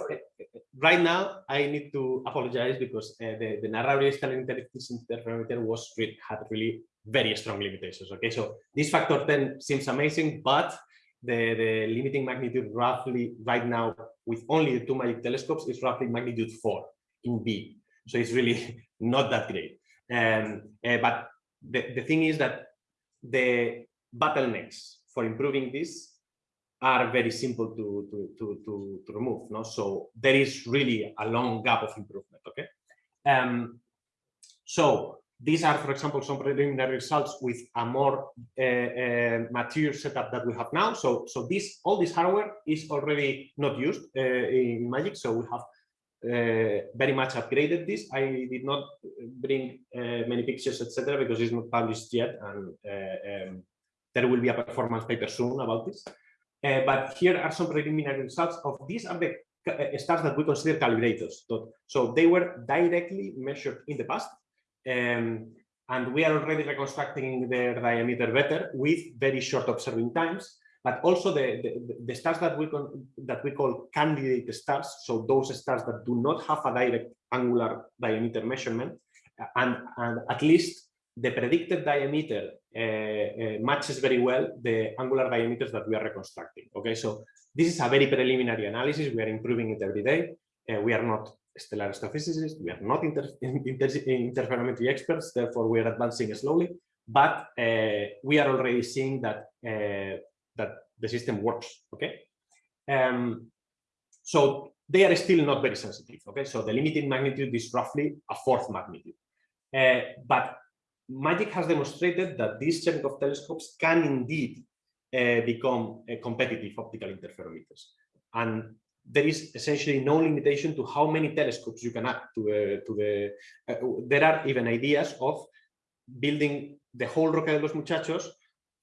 right now I need to apologize because uh, the, the Narrabri stellar interferometer was had really very strong limitations. Okay, so this factor 10 seems amazing, but the, the limiting magnitude roughly right now with only the two magic telescopes is roughly magnitude four in B. So it's really not that great. Um, uh, but the, the thing is that the bottlenecks for improving this are very simple to, to, to, to, to remove. No? So there is really a long gap of improvement. Okay. Um, so these are, for example, some preliminary results with a more uh, uh, mature setup that we have now. So, so this all this hardware is already not used uh, in Magic. So we have uh, very much upgraded this. I did not bring uh, many pictures, etc., because it's not published yet, and uh, um, there will be a performance paper soon about this. Uh, but here are some preliminary results of these are the uh, stars that we consider calibrators. So they were directly measured in the past. Um, and we are already reconstructing their diameter better with very short observing times, but also the, the, the stars that we, that we call candidate stars, so those stars that do not have a direct angular diameter measurement, and, and at least the predicted diameter uh, uh, matches very well the angular diameters that we are reconstructing. Okay, so this is a very preliminary analysis. We are improving it every day. Uh, we are not stellar astrophysicists. We are not inter inter interferometry experts. Therefore, we are advancing slowly. But uh, we are already seeing that uh, that the system works. Okay, um, so they are still not very sensitive. Okay, so the limiting magnitude is roughly a fourth magnitude. Uh, but MAGIC has demonstrated that these Cherenkov telescopes can indeed uh, become uh, competitive optical interferometers. And there is essentially no limitation to how many telescopes you can add to, uh, to the. Uh, there are even ideas of building the whole Roca de los Muchachos,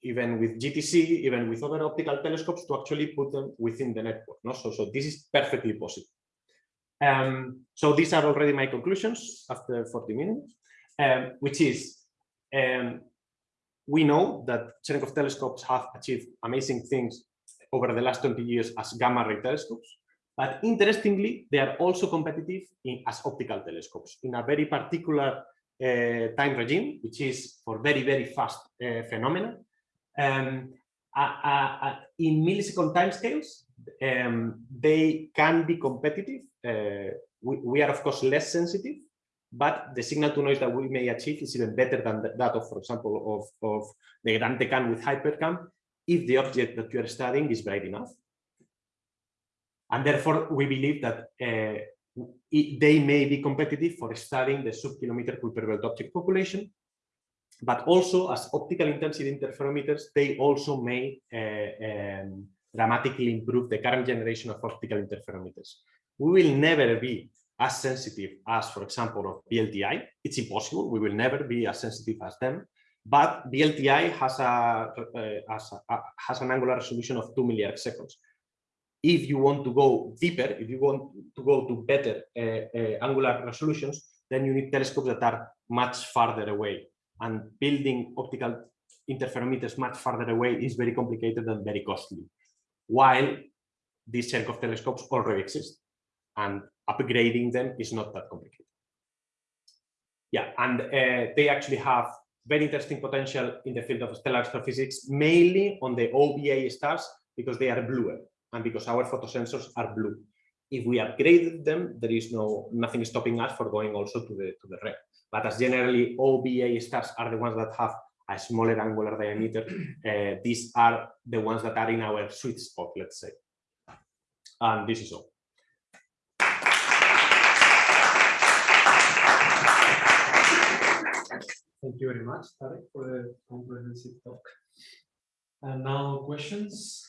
even with GTC, even with other optical telescopes, to actually put them within the network. No? So, so this is perfectly possible. Um, so these are already my conclusions after 40 minutes, um, which is um, we know that Cherenkov telescopes have achieved amazing things over the last 20 years as gamma ray telescopes. But interestingly, they are also competitive in, as optical telescopes in a very particular uh, time regime, which is for very, very fast uh, phenomena. Um, uh, in millisecond timescales, um, they can be competitive. Uh, we, we, are, of course, less sensitive, but the signal to noise that we may achieve is even better than that of, for example, of, of the GranTeCan with HiPERCAM, if the object that you are studying is bright enough. And therefore, we believe that uh, it, they may be competitive for studying the sub-kilometer Kuiper belt object population, but also as optical intensity interferometers, they also may uh, um, dramatically improve the current generation of optical interferometers. We will never be as sensitive as, for example, of VLTI. It's impossible. We will never be as sensitive as them. But VLTI has a, uh, has, a, has an angular resolution of two milliarc seconds. If you want to go deeper, if you want to go to better uh, uh, angular resolutions, then you need telescopes that are much farther away. And building optical interferometers much farther away is very complicated and very costly. While these Cherenkov telescopes already exist and upgrading them is not that complicated. Yeah, and uh, they actually have very interesting potential in the field of stellar astrophysics, mainly on the OBA stars because they are bluer and because our photosensors are blue. If we upgraded them, there is no nothing stopping us for going also to the to the red. But as generally OBA stars are the ones that have a smaller angular diameter, uh, these are the ones that are in our sweet spot, let's say. And this is all. Thank you very much, Tarek, for the comprehensive talk. And now questions?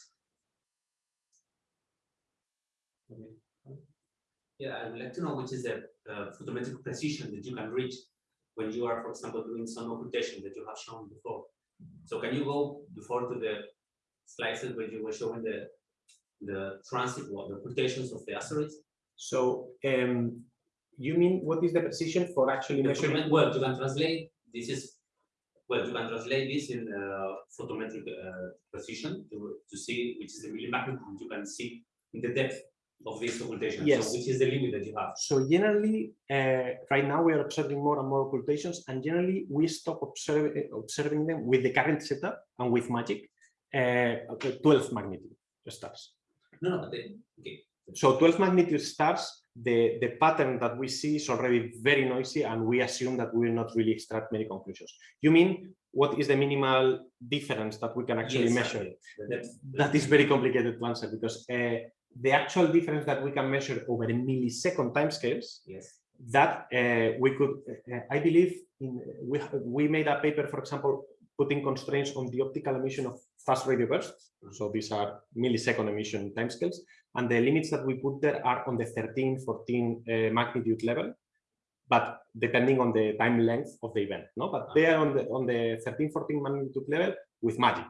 Yeah, I would like to know which is the uh, photometric precision that you can reach when you are, for example, doing some occultation that you have shown before. So can you go before to the slices where you were showing the the transit or the occultations of the asteroids? So um, you mean what is the precision for actually The measuring? Well, you can translate, this is, well, you can translate this in uh, photometric uh, precision to, to see which is the millimagnitude you can see in the depth of this occultation. Yes. So which is the limit that you have? So generally, uh, right now we are observing more and more occultations, and generally we stop observe, observing them with the current setup and with magic, uh, 12 magnitude stars. No, no, but then, okay. So 12 magnitude stars, the, the pattern that we see is already very noisy, and we assume that we will not really extract many conclusions. You mean what is the minimal difference that we can actually Yes, measure? Depth. That is very complicated to answer because uh, the actual difference that we can measure over millisecond timescales Yes. that uh, we could, uh, I believe, in, we, we made a paper, for example, putting constraints on the optical emission of fast radio bursts. So these are millisecond emission timescales. And the limits that we put there are on the 13, 14 uh, magnitude level, but depending on the time length of the event. No, but they are on the on the 13, 14 magnitude level with magic.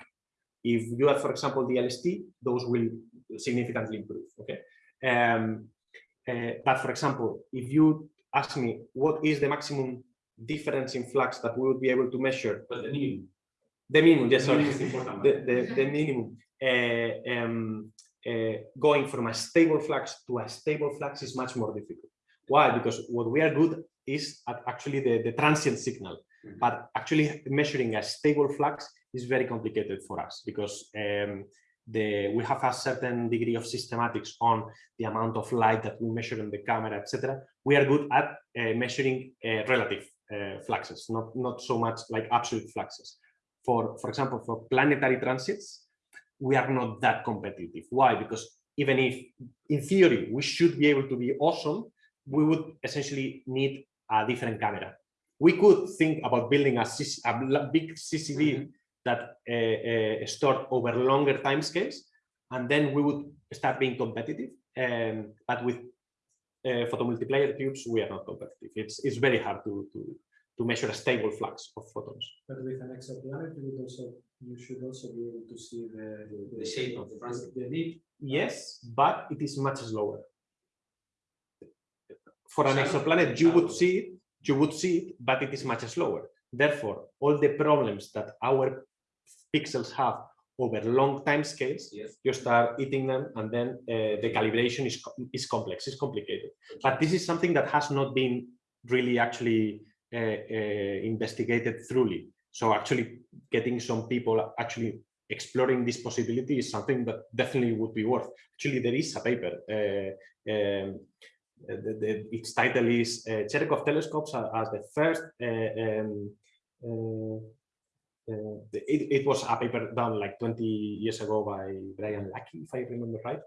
If you add, for example, the LST, those will significantly improve. Okay. Um, uh, but for example, if you ask me what is the maximum difference in flux that we would be able to measure But the minimum. the minimum, yes, the sorry, minimum the, the, the minimum. Uh, um, going from a stable flux to a stable flux is much more difficult. Why? Because what we are good is at actually the, the transient signal, Mhm. but actually measuring a stable flux is very complicated for us because um, the we have a certain degree of systematics on the amount of light that we measure in the camera, etc. We are good at uh, measuring uh, relative uh, fluxes, not not so much like absolute fluxes. For for example, for planetary transits, we are not that competitive. Why? Because even if in theory we should be able to be awesome, we would essentially need a different camera. We could think about building a, CC a big CCD that uh, uh, stored over longer time scales, and then we would start being competitive. Um, but with uh, photomultiplier tubes, we are not competitive. It's it's very hard to to to measure a stable flux of photons. But with an exoplanet, you also, you should also be able to see the. The shape of the transit. The. Yes, but it is much slower. For an exoplanet, you would see it, you would see it, but it is much slower. Therefore, all the problems that our pixels have over long time scales, Yes. you start eating them, and then uh, the calibration is is complex, is complicated. But this is something that has not been really actually uh, uh, investigated thoroughly. So actually, getting some people actually exploring this possibility is something that definitely would be worth. Actually, there is a paper. Uh, um, uh, the, the, its title is uh, telescopes as the first. Uh, um, uh, uh, it, it was a paper done like 20 years ago by Brian Lackey, if I remember right,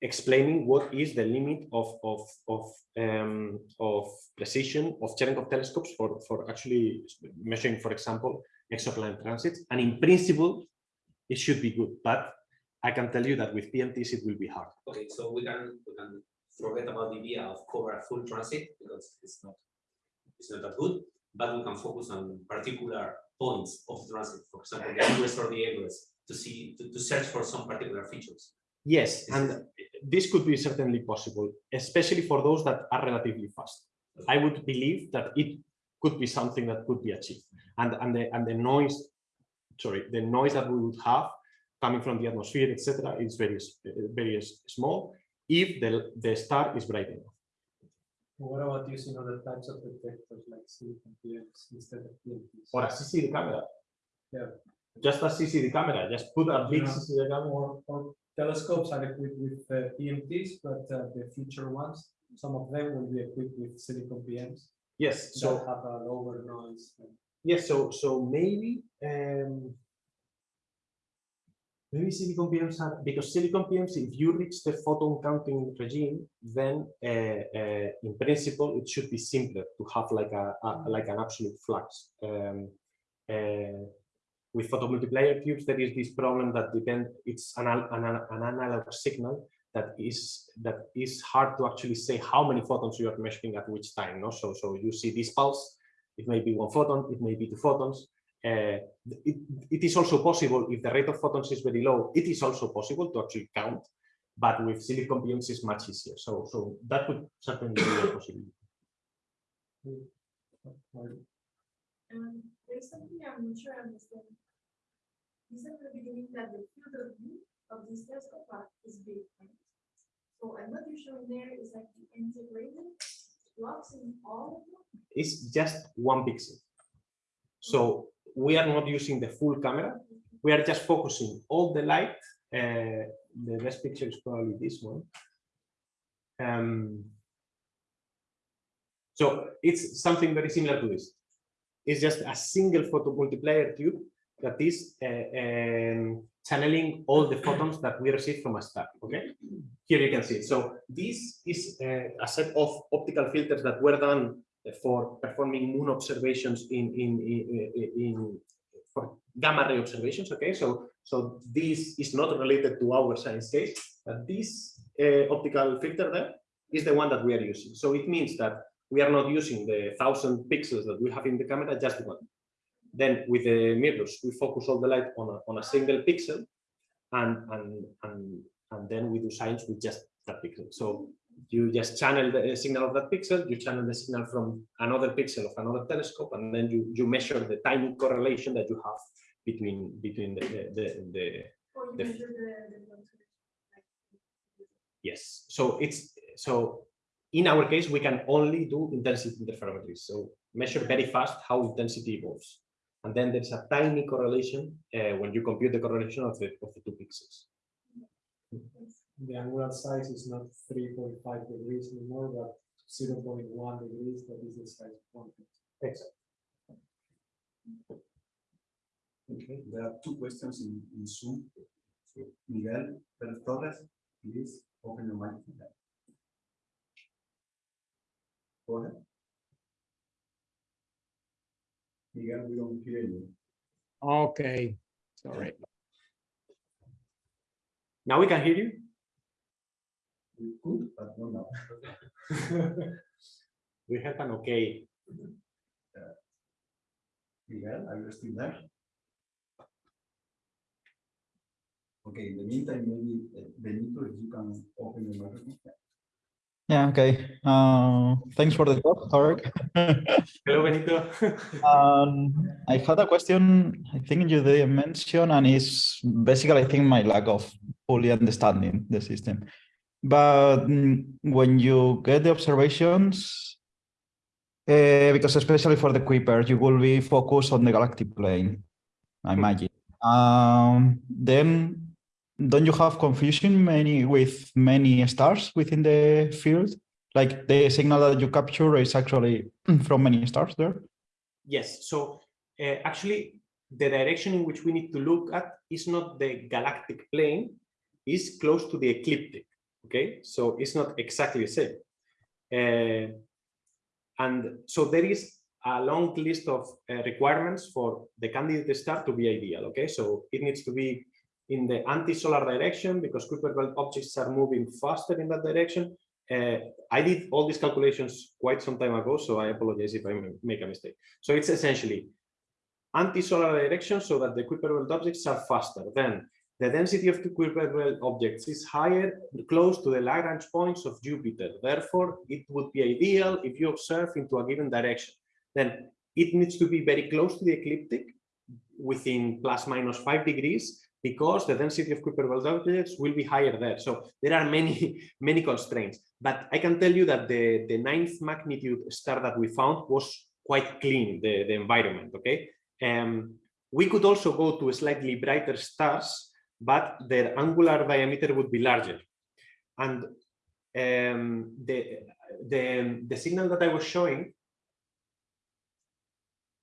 explaining what is the limit of of of um, of precision of Cherenkov telescopes for for actually measuring, for example, exoplanet transits. And in principle, it should be good, but I can tell you that with PMTs it will be hard. Okay, so we can, we can forget about the idea of cover a full transit because it's not, it's not that good, but we can focus on particular points of transit, for example, the ingress or the egress, to see, to, to search for some particular features. Yes, and this could be certainly possible, especially for those that are relatively fast. I would believe that it could be something that could be achieved. And, and, the, and the noise, sorry, the noise that we would have coming from the atmosphere, etc., is very, very small if the, the star is bright enough. What about using other types of detectors like silicon PMs instead of PMTs? Or a CCD camera. Yeah. Just a CCD camera, just put a big Yeah. CCD camera. Or, or telescopes are equipped with uh, PMTs, but uh, the future ones, some of them will be equipped with silicon PMs Yes, so have a lower noise. Yes, so so maybe um, maybe silicon PMs are because silicon PMs, if you reach the photon counting regime, then uh, uh, in principle it should be simpler to have like a, a like an absolute flux. Um, uh, with photomultiplier tubes, there is this problem that depend. It's an, an, an an analog signal that is that is hard to actually say how many photons you are measuring at which time. No, so so you see this pulse it may be one photon, it may be two photons. Uh, it, it is also possible if the rate of photons is very low, it is also possible to actually count, but with silicon PMs it's much easier. So, so that would certainly be a possibility. Um, there's something I'm not sure I understand. Said at the beginning that the field of view of this telescope are- is big, right? So, and what you're showing there is like the integrated blocks in all of them? It's just one pixel. So we are not using the full camera. We are just focusing all the light. Uh, the best picture is probably this one. Um, so it's something very similar to this. It's just a single photomultiplier tube that is uh, um, channeling all the photons that we receive from a star. Okay, here you can see it. So this is uh, a set of optical filters that were done for performing moon observations in in in, in for gamma ray observations. Okay, so so this is not related to our science case, but this uh, optical filter there is the one that we are using. So it means that we are not using the thousand pixels that we have in the camera, just one. Then with the mirrors, we focus all the light on a, on a single pixel, and and and and then we do science with just that pixel. So you just channel the uh, signal of that pixel, you channel the signal from another pixel of another telescope, and then you, you measure the tiny correlation that you have between between the, the, the, the The- the, the conservation, like, yes. So it's so in our case, we can only do intensity interferometry. So measure very fast how intensity evolves. And then there's a tiny correlation uh, when you compute the correlation of the, of the two pixels. The angular size is not three point five degrees anymore, but zero point one degrees, that is the size of one. pixel. Okay, there are two questions in, in Zoom. So, Miguel Pérez Torres, please open your microphone. Go ahead. Miguel, we don't hear you. Okay, sorry. Now we can hear you. We could, but no, no. We have an okay. Miguel, are you still there? Okay, in the meantime, maybe uh, Benito, if you can open the microphone. Yeah, okay. Uh, thanks for the talk, Tarek. Hello, Benito. Um, I had a question, I think you didn't mention, and it's basically, I think, my lack of fully understanding the system. But mm, when you get the observations, uh, because especially for the Kuiper, you will be focused on the galactic plane, I imagine. Um, then don't you have confusion many with many stars within the field? Like the signal that you capture is actually from many stars there? Yes, so uh, actually the direction in which we need to look at is not the galactic plane, is close to the ecliptic, okay? So it's not exactly the same. Uh, and so there is a long list of uh, requirements for the candidate star to be ideal, okay? So it needs to be in the anti-solar direction because Kuiper belt objects are moving faster in that direction. Uh, I did all these calculations quite some time ago, so I apologize if I make a mistake. So it's essentially anti-solar direction so that the Kuiper belt objects are faster. Then the density of the Kuiper belt objects is higher, close to the Lagrange points of Jupiter. Therefore, it would be ideal if you observe into a given direction. Then it needs to be very close to the ecliptic within plus minus five degrees because the density of Kuiper belt objects will be higher there. So there are many, many constraints. But I can tell you that the, the ninth magnitude star that we found was quite clean, the, the environment, okay? Um, we could also go to slightly brighter stars, but their angular diameter would be larger. And um, the, the, the signal that I was showing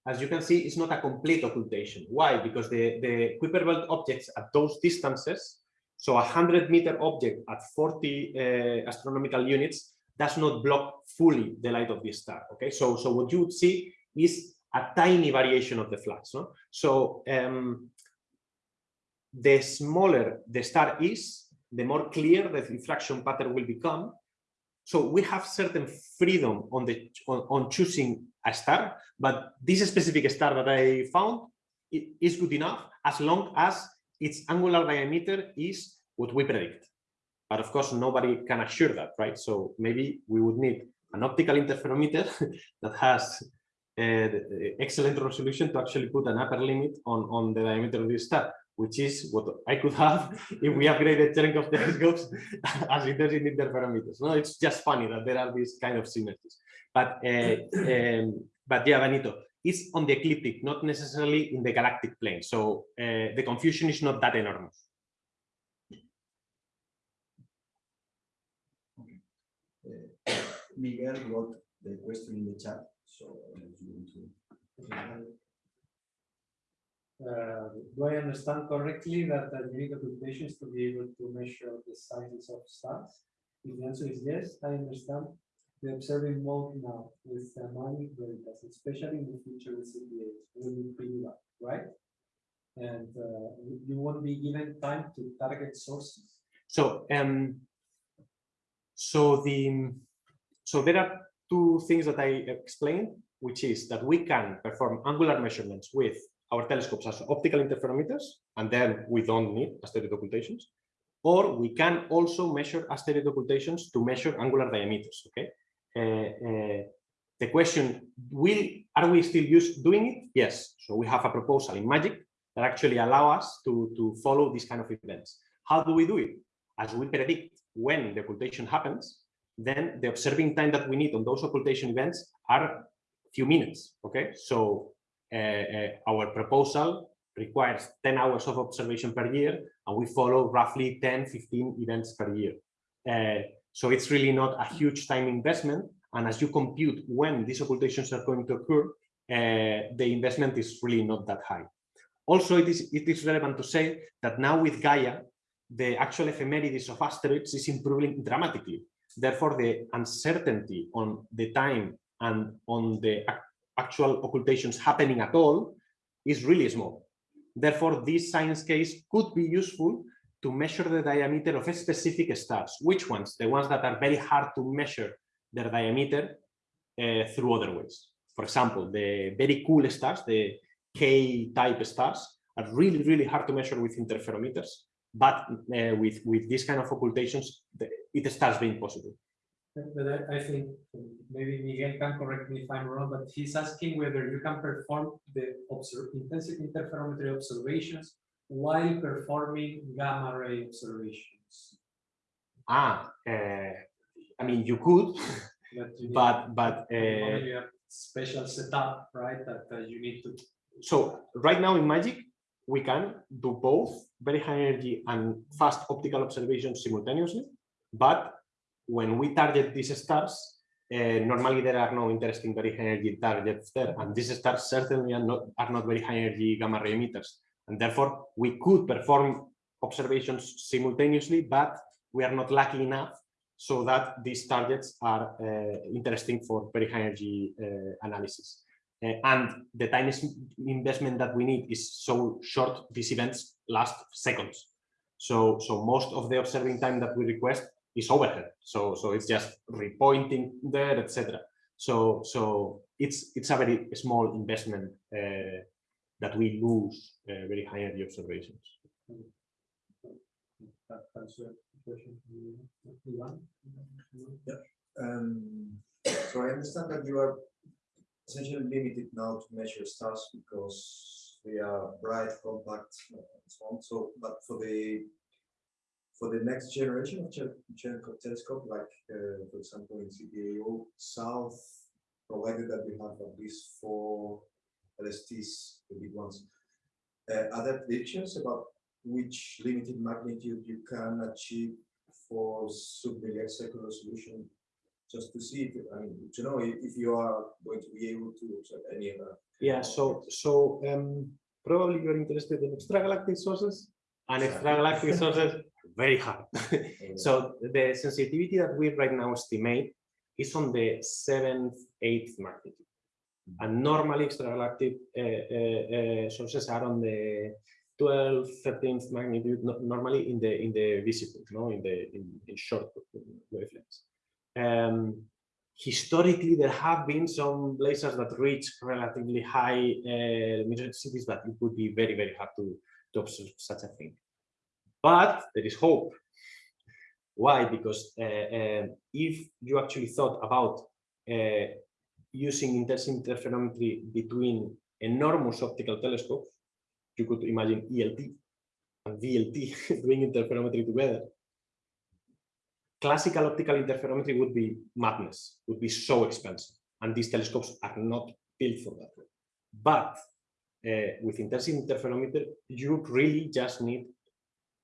as you can see, it's not a complete occultation. Why? Because the, the Kuiper belt objects at those distances, so a 100 meter object at 40 uh, astronomical units does not block fully the light of the star. Okay, so, so what you would see is a tiny variation of the flux. No? So um, the smaller the star is, the more clear the diffraction pattern will become. So we have certain freedom on the on, on choosing a star, but this specific star that I found is good enough as long as its angular diameter is what we predict. But of course, nobody can assure that, right? So maybe we would need an optical interferometer that has uh, excellent resolution to actually put an upper limit on, on the diameter of this star, which is what I could have if we upgraded Cherenkov telescopes as it does in interferometers. No, it's just funny that there are these kind of synergies. But uh, um, but yeah, Benito, it's on the ecliptic, not necessarily in the galactic plane. So uh, the confusion is not that enormous. Uh, Miguel wrote the question in the chat, so if you want to. Uh, do I understand correctly that the unique occultation is to be able to measure the sizes of stars? If the answer is yes, I understand. The observing mode now with the harmonic veritas, especially in the future with CTAs, will be pretty low, right? And uh, you you won't be given time to target sources. So um, so the so there are two things that I explained, which is that we can perform angular measurements with our telescopes as optical interferometers, and then we don't need asteroid occultations. or we can also measure asteroid occultations to measure angular diameters. Okay. Uh, uh, the question will are we still used doing it? Yes. So we have a proposal in Magic that actually allow us to to follow these kind of events. How do we do it? As we predict when the occultation happens, then the observing time that we need on those occultation events are a few minutes. Okay. So uh, uh, our proposal requires 10 hours of observation per year, and we follow roughly 10, 15 events per year. Uh, so it's really not a huge time investment. And as you compute when these occultations are going to occur, uh, the investment is really not that high. Also, it is, it is relevant to say that now with Gaia, the actual ephemerides of asteroids is improving dramatically. Therefore, the uncertainty on the time and on the actual occultations happening at all is really small. Therefore, this science case could be useful to measure the diameter of specific stars. Which ones? The ones that are very hard to measure their diameter uh, through other ways. For example, the very cool stars, the K-type stars, are really, really hard to measure with interferometers. But uh, with, with this kind of occultations, it starts being possible. But I, I think maybe Miguel can correct me if I'm wrong, but he's asking whether you can perform the observe, intensive interferometry observations while performing gamma ray observations. Ah, uh, I mean, you could, But you but but uh, Maybe a special setup, right, that uh, you need to. so right now in Magic, we can do both very high energy and fast optical observations simultaneously. But when we target these stars, uh, normally there are no interesting very high energy targets there. And these stars certainly are not, are not very high energy gamma ray emitters. And therefore, we could perform observations simultaneously, but we are not lucky enough so that these targets are uh, interesting for very high energy uh, analysis. Uh, and the time investment that we need is so short, these events last seconds. So, so most of the observing time that we request is overhead. So, so it's just repointing there, etc. So, so it's it's a very small investment uh, that we lose uh, very high energy observations. That, that's a question. for you, Ivan? Um, so I understand that you are essentially limited now to measure stars because they are bright, compact, uh, and so on. So, but for the for the next generation of Cher- Cherenkov telescope, like uh, for example in CTAO South, provided that we have at least four LSTs, the big ones, uh, are there predictions about which limited magnitude you can achieve for sub-millisecond resolution just to see if, I mean, to know if, if you are going to be able to observe any other. Yeah, so so um, probably you're interested in extragalactic sources, and extragalactic sources very hard. so the sensitivity that we right now estimate is on the seventh, eighth magnitude, and normally extragalactic uh, sources are on the 12th, 13th magnitude, no- normally in the in the visible, no, in the in, in short wavelengths. Um, historically there have been some quasars that reach relatively high luminosities, but it would be very, very hard to, to observe such a thing. But there is hope. Why? Because uh, uh, if you actually thought about uh, using intense interferometry between enormous optical telescopes, you could imagine ELT and VLT doing interferometry together classical optical interferometry would be madness, would be so expensive. And these telescopes are not built for that. But uh, with intensive interferometer, you really just need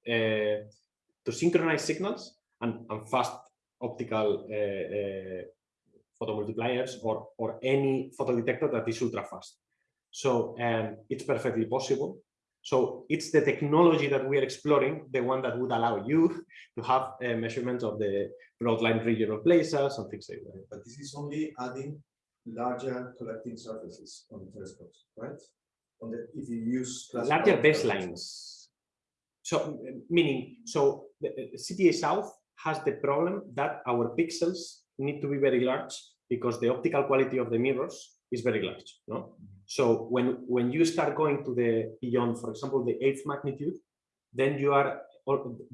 uh, to synchronize signals and, and fast optical uh, uh, photomultipliers or, or any photodetector that is ultra fast. So um, it's perfectly possible. So it's the technology that we are exploring, the one that would allow you to have a measurement of the broadline region of quasars and things like that. But this is only adding larger collecting surfaces on the telescopes, right? On the, if you use. Larger baselines. So uh, meaning, so the uh, CTA South has the problem that our pixels need to be very large because the optical quality of the mirrors is very large. No, so when when you start going to the beyond, for example, the eighth magnitude, then you are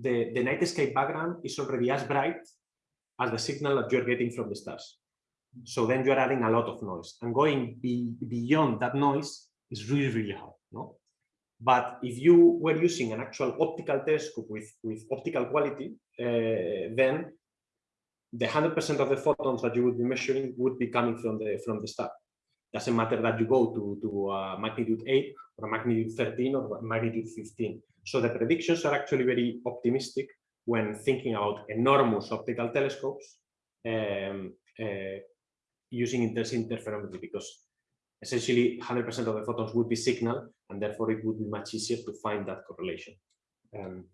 the, the night sky background is already as bright as the signal that you're getting from the stars. So then you're adding a lot of noise and going be, beyond that noise is really, really hard. No? But if you were using an actual optical telescope with, with optical quality, uh, then the 100% of the photons that you would be measuring would be coming from the from the star. Doesn't matter that you go to, to uh, magnitude 8 or magnitude 13 or magnitude 15. So the predictions are actually very optimistic when thinking about enormous optical telescopes um, uh, using interferometry because essentially 100% of the photons would be signal and therefore it would be much easier to find that correlation. Um,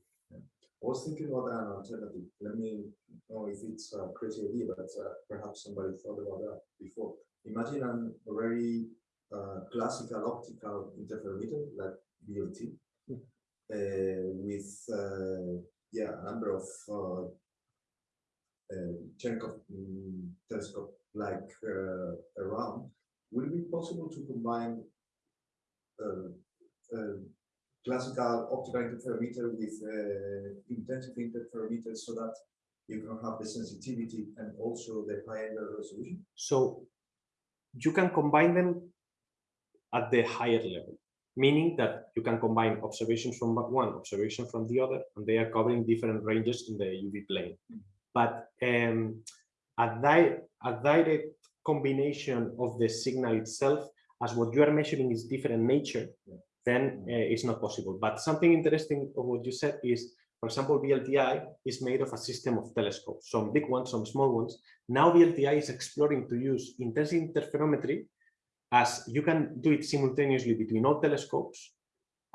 I was thinking about an alternative. Let me know if it's a crazy idea, but uh, perhaps somebody thought about that before. Imagine an very uh, classical optical interferometer like VLT uh, with uh, yeah a number of uh, uh, mm, telescope like uh, around. Will it be possible to combine uh, uh, classical optical interferometer with uh, intensive interferometer so that you can have the sensitivity and also the high end resolution? So you can combine them at the higher level, meaning that you can combine observations from one, observation from the other, and they are covering different ranges in the UV plane. But um, a, di a direct combination of the signal itself, as what you are measuring is different nature, then uh, it's not possible. But something interesting of what you said is, for example, VLTI is made of a system of telescopes, some big ones, some small ones. Now VLTI is exploring to use intense interferometry as you can do it simultaneously between all telescopes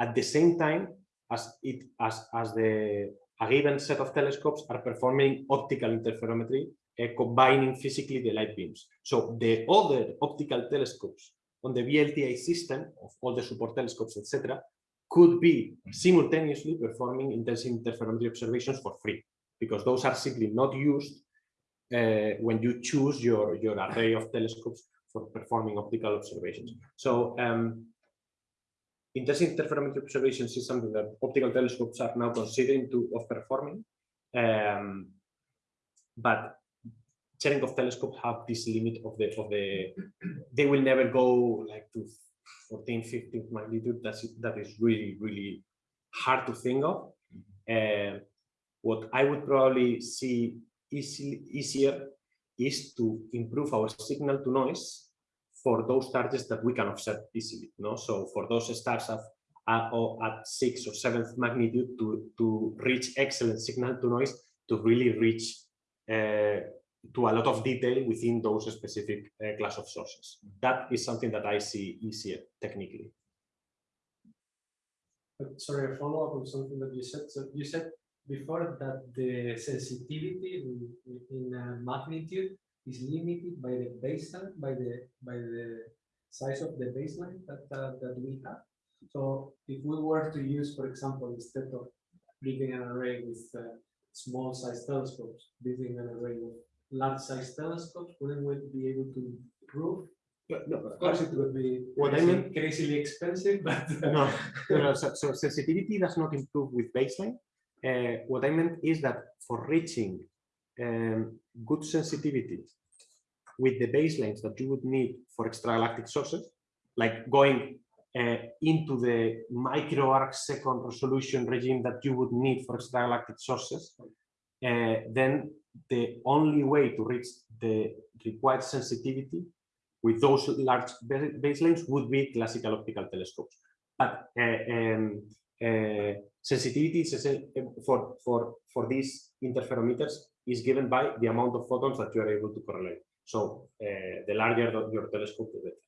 at the same time as it as as the a given set of telescopes are performing optical interferometry uh, combining physically the light beams so the other optical telescopes on the VLTI system of all the support telescopes etc could be simultaneously performing intense interferometry observations for free because those are simply not used uh, when you choose your your array of telescopes for performing optical observations. So um, intense interferometry observations is something that optical telescopes are now considering to of performing. Um, but Cherenkov telescopes have this limit of the of the they will never go like to 14, 15 magnitude. That's that is really really hard to think of. Uh, what I would probably see easy, easier is to improve our signal to noise for those targets that we can observe easily. You No, so for those stars at at, or at sixth or seventh magnitude to to reach excellent signal to noise to really reach uh, to a lot of detail within those specific uh, class of sources. That is something that I see easier technically. Sorry, a follow up on something that you said. So you said before that the sensitivity in, in uh, magnitude is limited by the baseline, by the by the size of the baseline that uh, that we have. So if we were to use, for example, instead of building an array with uh, small size telescopes, building an array with large size telescopes, wouldn't we be able to improve? Of course, it would be What I mean- crazily expensive, but no, no, no, so, so sensitivity does not improve with baseline. Uh, what I meant is that for reaching um, good sensitivity with the baselines that you would need for extragalactic sources, like going uh, into the micro arc second resolution regime that you would need for extragalactic sources, then the only way to reach the required sensitivity with those large baselines would be classical optical telescopes. But uh, um, uh, sensitivity for, for, for these interferometers is given by the amount of photons that you are able to correlate. So uh, the larger your telescope, the better.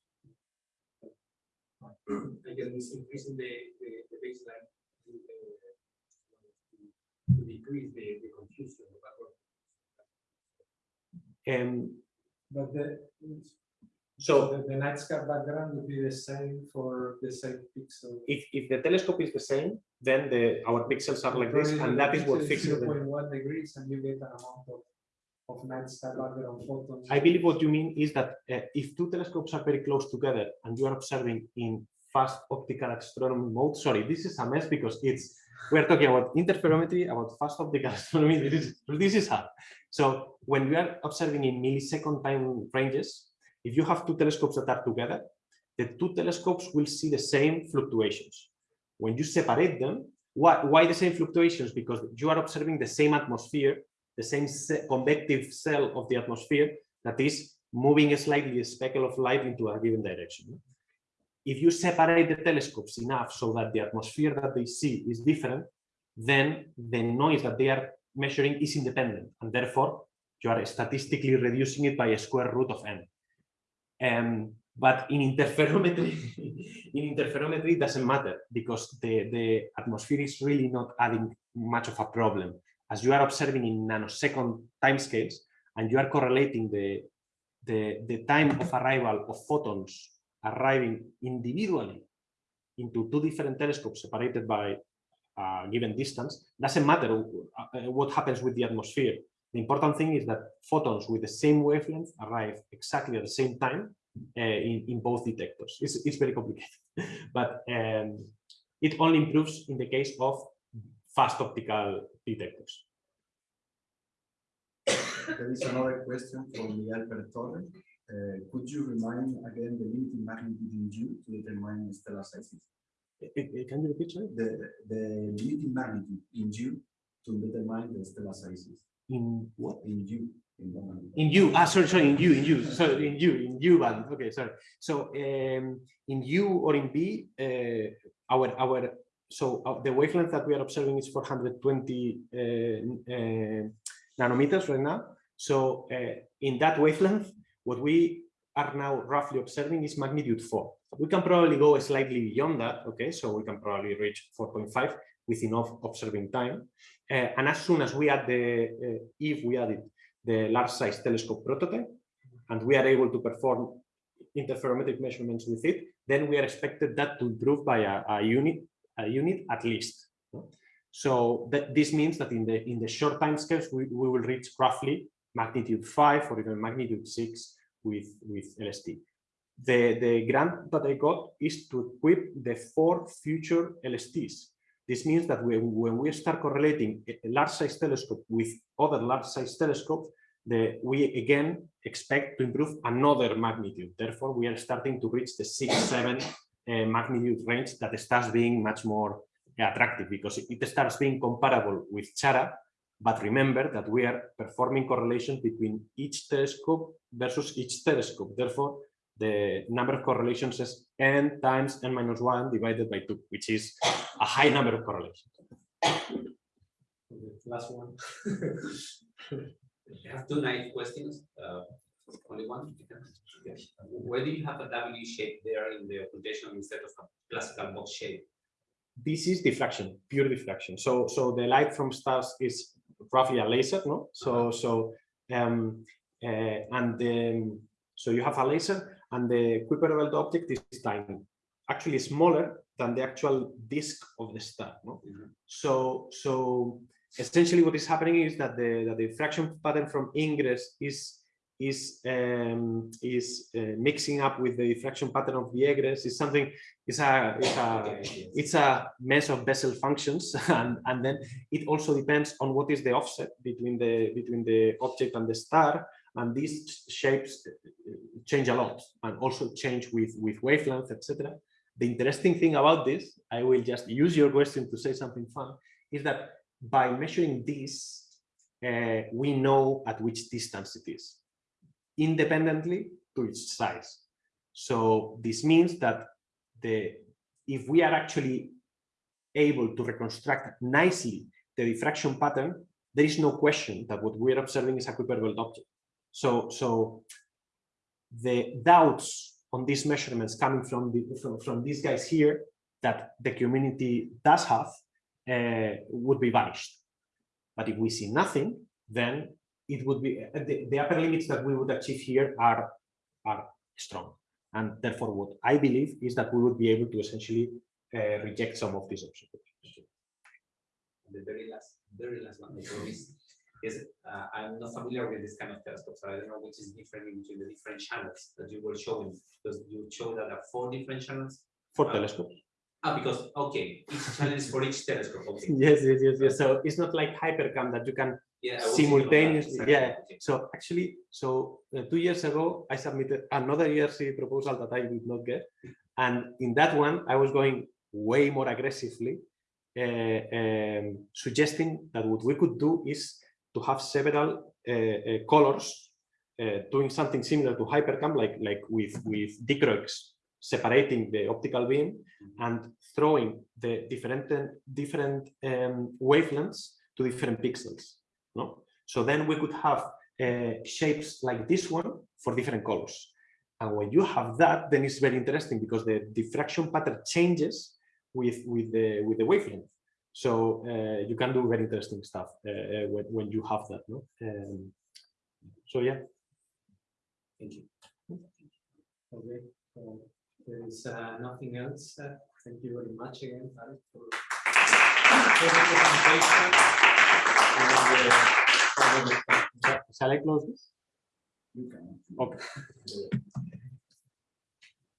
I guess increasing the, the, the baseline uh, decrease the, the confusion. about- Um, but the so the, the night sky background would be the same for the same pixel. if, if the telescope is the same, then the our pixels are like this, and that is what fixes point degrees and you get an amount of, of night sky background photons. I believe what you mean is that uh, if two telescopes are very close together and you are observing in fast optical astronomy mode, sorry, this is a mess because it's we are talking about interferometry, about fast optical astronomy. This is, this is hard. So when we are observing in millisecond time ranges, if you have two telescopes that are together, the two telescopes will see the same fluctuations. When you separate them, why, why the same fluctuations? Because you are observing the same atmosphere, the same convective cell of the atmosphere that is moving a slightly speckle of light into a given direction. If you separate the telescopes enough so that the atmosphere that they see is different, then the noise that they are measuring is independent, and therefore you are statistically reducing it by a square root of n. Um, but in interferometry, in interferometry, it doesn't matter because the, the atmosphere is really not adding much of a problem. As you are observing in nanosecond timescales, and you are correlating the, the, the time of arrival of photons arriving individually into two different telescopes separated by a given distance, doesn't matter uh, what happens with the atmosphere. The important thing is that photons with the same wavelength arrive exactly at the same time uh, in, in both detectors. It's, it's very complicated, but um, it only improves in the case of fast optical detectors. There is another question from Miguel Pertorre. Uh, could you remind again the limiting magnitude in G to determine the stellar sizes? Uh, uh, Can you repeat, sorry? The, the limiting magnitude in G to determine the stellar sizes. In what? In G. In. In U, ah, sorry, sorry, in U, in U, sorry, in U, in U band. Okay, sorry. So um, in U or in B, uh, our our so uh, the wavelength that we are observing is 420 uh, uh, nanometers right now. So uh, in that wavelength, what we are now roughly observing is magnitude four. We can probably go slightly beyond that. Okay, so we can probably reach 4.5 with enough observing time. Uh, and as soon as we add the, uh, if we added the large size telescope prototype, and we are able to perform interferometric measurements with it, then we are expected that to improve by a, a unit, a unit at least. So that this means that in the in the short time scales, we, we will reach roughly magnitude five or even magnitude six with, with LST. The, the grant that I got is to equip the four future LSTs. This means that when, when we start correlating a large size telescope with other large size telescopes, the, we again expect to improve another magnitude. Therefore, we are starting to reach the six, seven uh, magnitude range that starts being much more attractive because it starts being comparable with CHARA, but remember that we are performing correlations between each telescope versus each telescope. Therefore, the number of correlations is n times n minus 1 divided by 2, which is a high number of correlations. Last one. I have two naive questions. Uh, only one. Yes. Why do you have a W shape there in the occultation instead of a classical box shape? This is diffraction, pure diffraction. So, so the light from stars is roughly a laser, no? So, so, um, uh, and then, so you have a laser, and the Kuiper belt object is tiny, actually smaller than the actual disk of the star. No? So, so essentially, what is happening is that the, that the diffraction pattern from ingress is is um, is uh, mixing up with the diffraction pattern of the egress. Is something. It's a it's a it's a mess of Bessel functions, and and then it also depends on what is the offset between the between the object and the star, and these shapes change a lot, and also change with with wavelength, etc. The interesting thing about this, I will just use your question to say something fun, is that by measuring this, uh, we know at which distance it is independently to its size. So this means that the if we are actually able to reconstruct nicely the diffraction pattern, there is no question that what we are observing is a Kuiper belt object. So, so the doubts on these measurements coming from the from, from these guys here that the community does have uh, would be vanished. But if we see nothing, then it would be uh, the, the upper limits that we would achieve here are are strong and therefore what i believe is that we would be able to essentially uh, reject some of these observations The very last, very last one, I promise, is uh, I'm not familiar with this kind of telescope, so I don't know which is different between the different channels that you were showing. Because you showed that there are four different channels. for Uh, telescopes Ah, because, okay, each channel is for each telescope, okay. Yes, yes, yes, yes. So it's not like HiPERCAM that you can Yeah, I was thinking of that, simultaneously, yeah. So actually, so uh, two years ago, I submitted another ERC proposal that I did not get. And in that one, I was going way more aggressively, uh, um, suggesting that what we could do is to have several uh, uh, colors uh, doing something similar to HiPERCAM, like, like with, with dichroics separating the optical beam and throwing the different, different um, wavelengths to different pixels. No? So then we could have uh, shapes like this one for different colors. And when you have that, then it's very interesting because the diffraction pattern changes with, with, the, with the wavelength. So uh, you can do very interesting stuff uh, uh, when, when you have that. No? Um, so yeah. Thank you. Okay, so there is uh, nothing else. uh, Thank you very much again, Tarek, for the presentation. Shall I close this? You can. Okay.